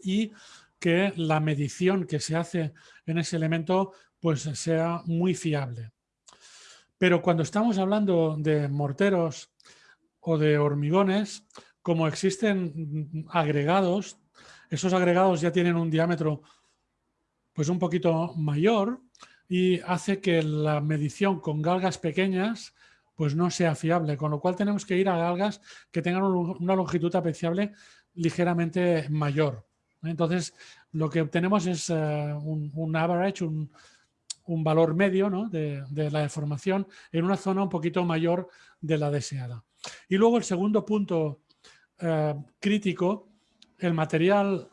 y que la medición que se hace en ese elemento pues sea muy fiable. Pero cuando estamos hablando de morteros o de hormigones, como existen agregados, esos agregados ya tienen un diámetro pues un poquito mayor y hace que la medición con galgas pequeñas pues no sea fiable, con lo cual tenemos que ir a galgas que tengan una longitud apreciable ligeramente mayor. Entonces, lo que obtenemos es eh, un, average, un, valor medio de, de, la deformación en una zona un poquito mayor de la deseada. Y luego el segundo punto eh, crítico, el material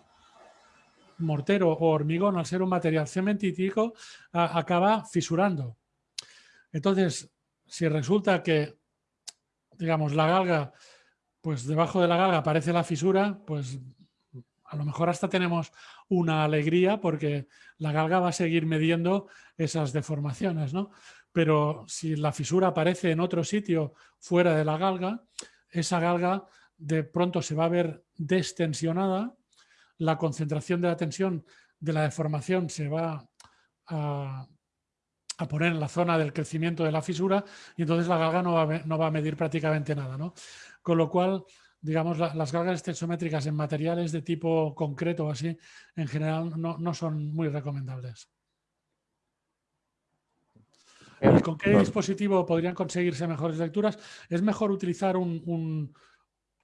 mortero o hormigón, al ser un material cementítico, acaba fisurando. Entonces, si resulta que, digamos, la galga, pues debajo de la galga aparece la fisura, pues a lo mejor hasta tenemos una alegría porque la galga va a seguir midiendo esas deformaciones, ¿no? Pero si la fisura aparece en otro sitio fuera de la galga, esa galga de pronto se va a ver destensionada, la concentración de la tensión de la deformación se va a, poner en la zona del crecimiento de la fisura y entonces la galga no va a, no va a medir prácticamente nada. ¿no? Con lo cual, digamos, las galgas tensométricas en materiales de tipo concreto o así, en general no, no son muy recomendables. ¿Con qué dispositivo podrían conseguirse mejores lecturas? Es mejor utilizar un,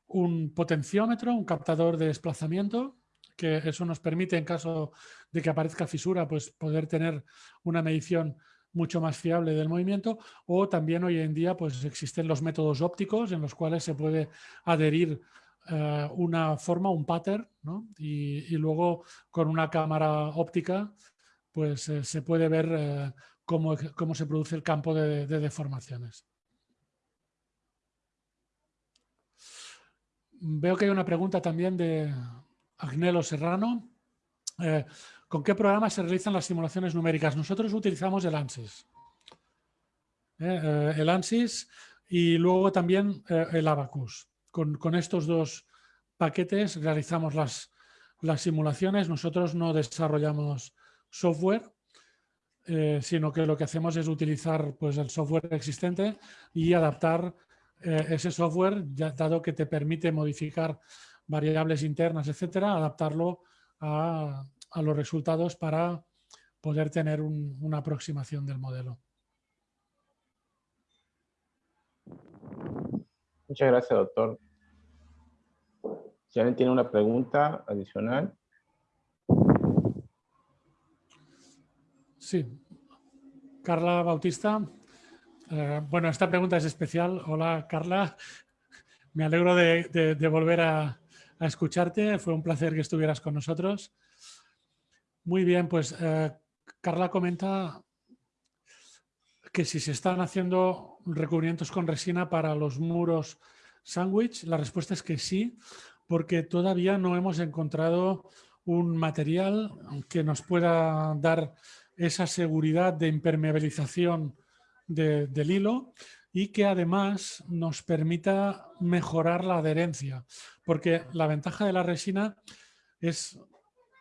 un potenciómetro, un captador de desplazamiento, que eso nos permite en caso de que aparezca fisura, pues poder tener una medición mucho más fiable del movimiento o también hoy en día pues existen los métodos ópticos en los cuales se puede adherir eh, una forma, un pattern y, luego con una cámara óptica pues eh, se puede ver eh, cómo, se produce el campo de deformaciones. Veo que hay una pregunta también de Agnelo Serrano. ¿Con qué programa se realizan las simulaciones numéricas? Nosotros utilizamos el ANSYS. Eh, eh, el ANSYS y luego también el Abacus. Con, estos dos paquetes realizamos las, simulaciones. Nosotros no desarrollamos software, sino que lo que hacemos es utilizar pues, el software existente y adaptar eh, ese software, dado que te permite modificar variables internas, etcétera, adaptarlo a, los resultados para poder tener una aproximación del modelo. Muchas gracias, doctor. Si alguien tiene una pregunta adicional. Sí. Carla Bautista. Eh, bueno, esta pregunta es especial. Hola, Carla. Me alegro de, volver a, escucharte. Fue un placer que estuvieras con nosotros. Muy bien, pues eh, Carla comenta que si se están haciendo recubrimientos con resina para los muros sándwich, la respuesta es que sí, porque todavía no hemos encontrado un material que nos pueda dar esa seguridad de impermeabilización del hilo y que además nos permita mejorar la adherencia, porque la ventaja de la resina es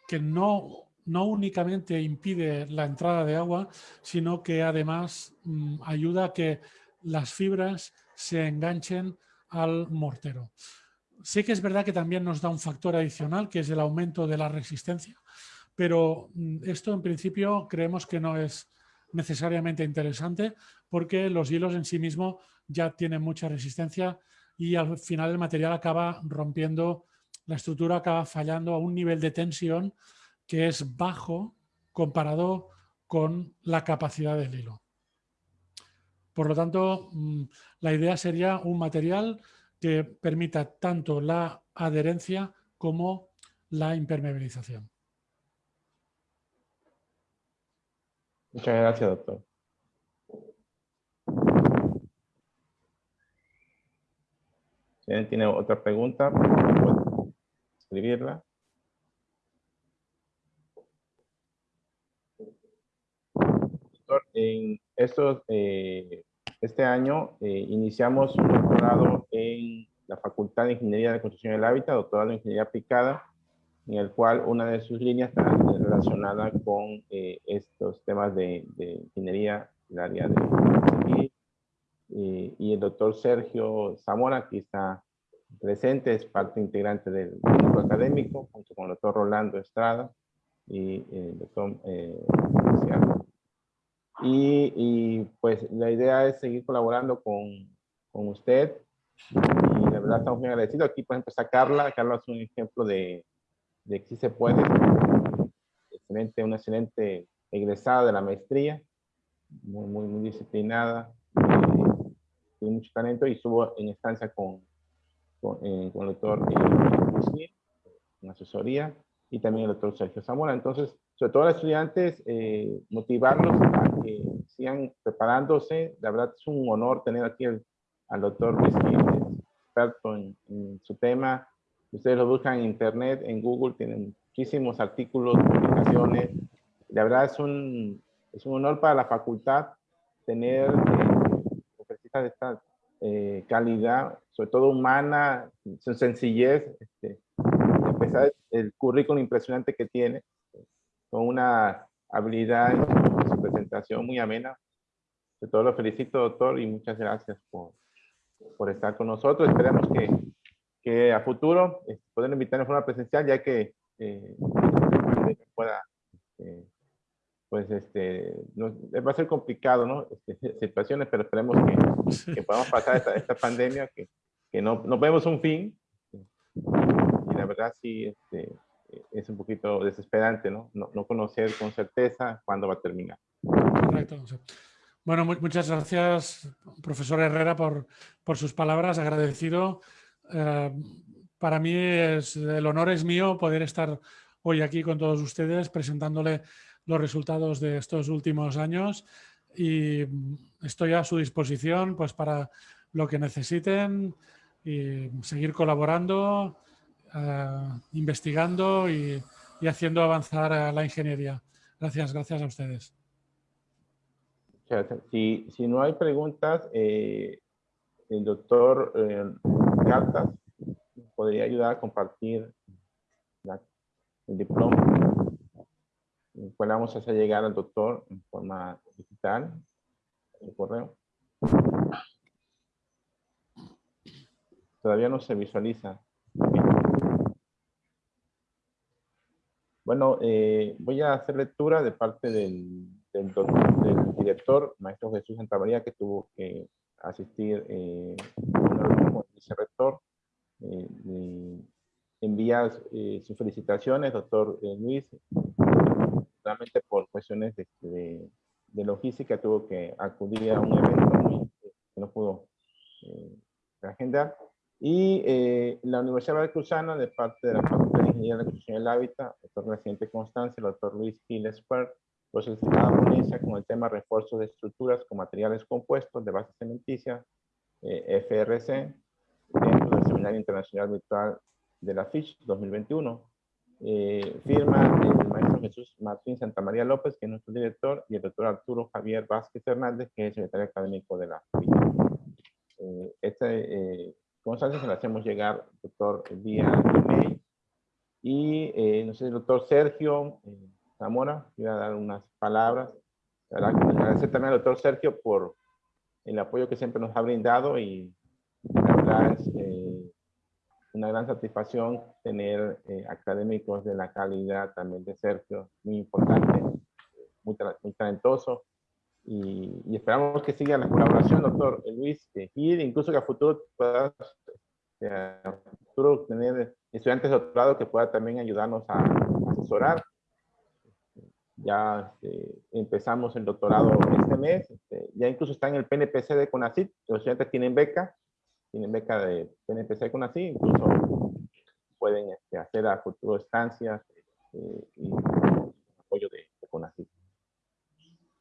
que no, no únicamente impide la entrada de agua, sino que además mm, ayuda a que las fibras se enganchen al mortero. Sé que es verdad que también nos da un factor adicional, que es el aumento de la resistencia, pero mm, esto en principio creemos que no es necesariamente interesante porque los hilos en sí mismos ya tienen mucha resistencia y al final el material acaba rompiendo, la estructura acaba fallando a un nivel de tensión que es bajo comparado con la capacidad del hilo. Por lo tanto, mm, la idea sería un material que permita tanto la adherencia como la impermeabilización. Muchas gracias, doctor. Si alguien tiene otra pregunta, puede escribirla. Doctor, en estos, eh, este año eh, iniciamos un doctorado en la Facultad de Ingeniería de Construcción del Hábitat, doctorado en Ingeniería Aplicada, en el cual una de sus líneas está relacionada con eh, estos temas de, ingeniería, el área de y, y, el doctor Sergio Zamora aquí está presente, es parte integrante del grupo académico, junto con el doctor Rolando Estrada y el doctor eh, y, y, pues la idea es seguir colaborando con, con usted y la verdad estamos muy agradecidos. Aquí por ejemplo está Carla, Carla es un ejemplo de, de que sí se puede. Excelente, una excelente egresada de la maestría, muy, muy, muy disciplinada, eh, tiene mucho talento y estuvo en estancia con, con, eh, con el doctor eh, en asesoría, y también el doctor Sergio Zamora. Entonces, sobre todo a los estudiantes, eh, motivarlos que sigan preparándose. La verdad es un honor tener aquí al doctor Luis experto en, su tema. Ustedes lo buscan en internet, en Google, tienen muchísimos artículos, publicaciones. La verdad es un, es un honor para la facultad tener eh, de esta eh, calidad, sobre todo humana, su sencillez, este, empezar el currículum impresionante que tiene, con una habilidad en su, presentación muy amena. De todo lo felicito, doctor, y muchas gracias por, por estar con nosotros. Esperamos que, que a futuro eh, poder invitarnos a una presencial, ya que eh, pueda, este, pues, este, va a ser complicado, ¿no? Este, situaciones, pero esperemos que, que podamos pasar esta, esta pandemia, que, que no, no vemos un fin. Y la verdad sí, este, es un poquito desesperante, ¿no? ¿no? ¿no? conocer con certeza cuándo va a terminar. Correcto. Bueno, muchas gracias, profesor Herrera, por, sus palabras. Agradecido. Eh, para mí el honor es mío poder estar hoy aquí con todos ustedes presentándole los resultados de estos últimos años y estoy a su disposición pues para lo que necesiten y seguir colaborando eh, investigando y, haciendo avanzar la ingeniería. Gracias, gracias a ustedes. Si, si no hay preguntas, eh, el doctor eh, Cartas podría ayudar a compartir el diploma, el cual vamos a hacer llegar al doctor en forma digital, el correo. Todavía no se visualiza. Bueno, eh, voy a hacer lectura de parte del, del, director, maestro Jesús Santa María, que tuvo que asistir eh, como vicerrector. Eh, envía eh, sus felicitaciones, doctor eh, Luis, realmente por cuestiones de, de, logística tuvo que acudir a un evento que no pudo agendar. Y eh, la Universidad de Cruzana, de parte de la Facultad de Ingeniería de la Construcción del Hábitat, doctor Reciente Constancia, el doctor Luis Gil Esper, pues una ponencia con el tema refuerzo de estructuras con materiales compuestos de base cementicia, eh, FRC, dentro del Seminario Internacional Virtual de la FISH 2021. Eh, firma el maestro Jesús Martín Santa María López, que es nuestro director, y el doctor Arturo Javier Vázquez Hernández, que es el secretario académico de la FISH. Eh, este constancia se la hacemos llegar, doctor, vía email. Y eh, no sé, doctor Sergio eh, Zamora, quiero dar unas palabras. Agradecer también al doctor Sergio por el apoyo que siempre nos ha brindado y la verdad es eh, una gran satisfacción tener académicos de la calidad también de Sergio, muy importante, muy, muy talentoso. Y, esperamos que siga la colaboración, doctor Luis Gil, incluso que a futuro pueda a futuro tener estudiantes de doctorado que puedan también ayudarnos a asesorar. Ya este, empezamos el doctorado este mes, este, ya incluso está en el PNPC de CONACYT, los estudiantes tienen beca, tienen beca de PNPC de CONACYT, incluso pueden este, hacer a futuro estancias y apoyo de, de CONACYT.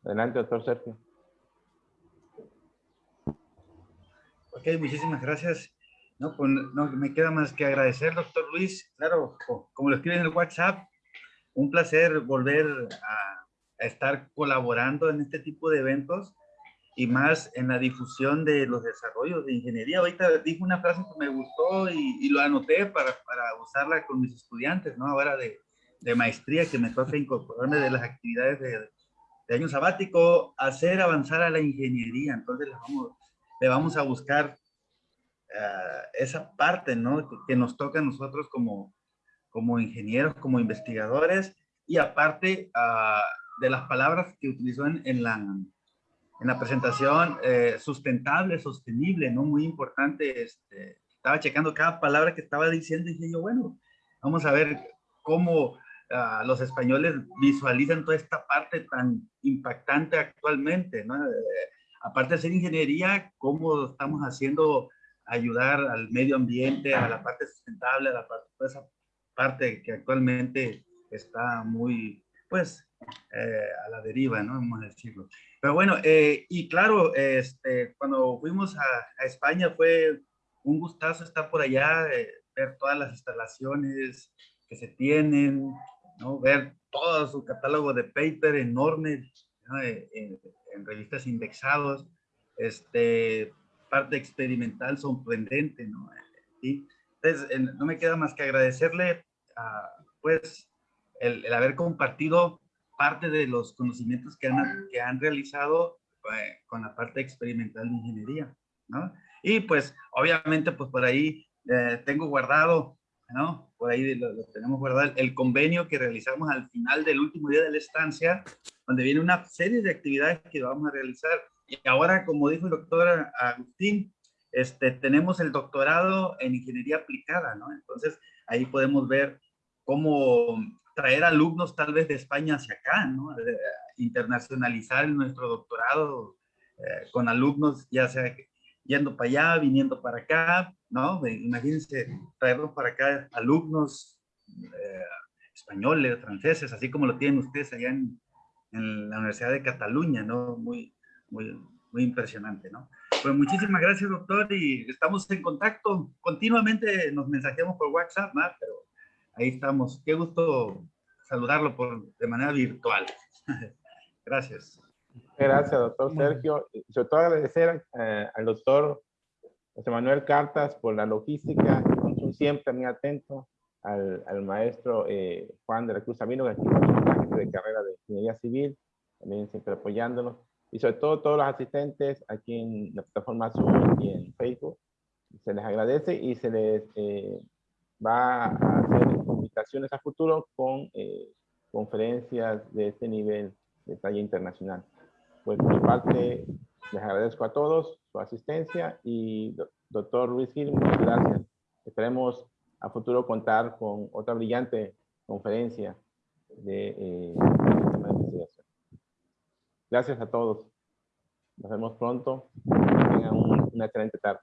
Adelante, doctor Sergio. Ok, muchísimas gracias. No, pues no me queda más que agradecer, doctor Luis. Claro, como lo escribe en el WhatsApp, un placer volver a, estar colaborando en este tipo de eventos y más en la difusión de los desarrollos de ingeniería. Ahorita dije una frase que me gustó y, lo anoté para, para, usarla con mis estudiantes, ¿no? Ahora de, de maestría que me toca incorporarme de las actividades de, de año sabático, hacer avanzar a la ingeniería. Entonces le vamos, le vamos a buscar uh, esa parte, ¿no? Que, nos toca a nosotros como, como ingenieros, como investigadores, y aparte uh, de las palabras que utilizó en, en la, en la presentación, eh, sustentable, sostenible, ¿no? Muy importante. Este, estaba checando cada palabra que estaba diciendo y dije yo, bueno, vamos a ver cómo los españoles visualizan toda esta parte tan impactante actualmente, ¿no? Eh, aparte de ser ingeniería, cómo estamos haciendo ayudar al medio ambiente, a la parte sustentable, a la parte, toda esa parte que actualmente está muy, pues, eh, a la deriva, ¿no? Vamos a decirlo. Pero bueno, eh, y claro, este, cuando fuimos a, a, España fue un gustazo estar por allá, eh, ver todas las instalaciones que se tienen, ¿no? ver todo su catálogo de paper enorme ¿no? En, en, revistas indexados, este, parte experimental sorprendente, ¿no? Entonces, no me queda más que agradecerle, a, pues, el, el haber compartido parte de los conocimientos que han, que han realizado eh, con la parte experimental de ingeniería, ¿no? Y pues, obviamente, pues por ahí eh, tengo guardado, ¿no? Por ahí lo, lo, tenemos guardado, el convenio que realizamos al final del último día de la estancia, donde viene una serie de actividades que vamos a realizar. Y ahora, como dijo el doctor Agustín, este, tenemos el doctorado en ingeniería aplicada, ¿no? Entonces, ahí podemos ver cómo traer alumnos tal vez de España hacia acá, ¿no? internacionalizar nuestro doctorado eh, con alumnos, ya sea yendo para allá, viniendo para acá, ¿no? Imagínense traerlos para acá alumnos eh, españoles, franceses, así como lo tienen ustedes allá en, en, la Universidad de Cataluña, ¿no? Muy, muy, muy impresionante, ¿no? Pues muchísimas gracias, doctor, y estamos en contacto. Continuamente nos mensajeamos por WhatsApp, ¿no? Pero ahí estamos. Qué gusto saludarlo por, de manera virtual. Gracias. Gracias, doctor Sergio. Sobre todo agradecer eh, al doctor José Manuel Cartas por la logística, siempre muy atento, al, al maestro eh, Juan de la Cruz Amino, que es de carrera de Ingeniería Civil, también siempre apoyándonos. Y sobre todo todos los asistentes aquí en la plataforma Zoom y en Facebook. Se les agradece y se les eh, va a hacer invitaciones a futuro con eh, conferencias de este nivel de talla internacional. Pues por mi parte, les agradezco a todos su asistencia y doctor Luis Gil, muchas gracias. Esperemos a futuro contar con otra brillante conferencia de eh, de investigación. Gracias a todos. Nos vemos pronto. Que tengan un, una excelente tarde.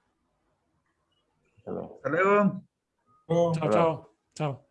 Hasta luego. Hasta luego. Chao, chao. Chao.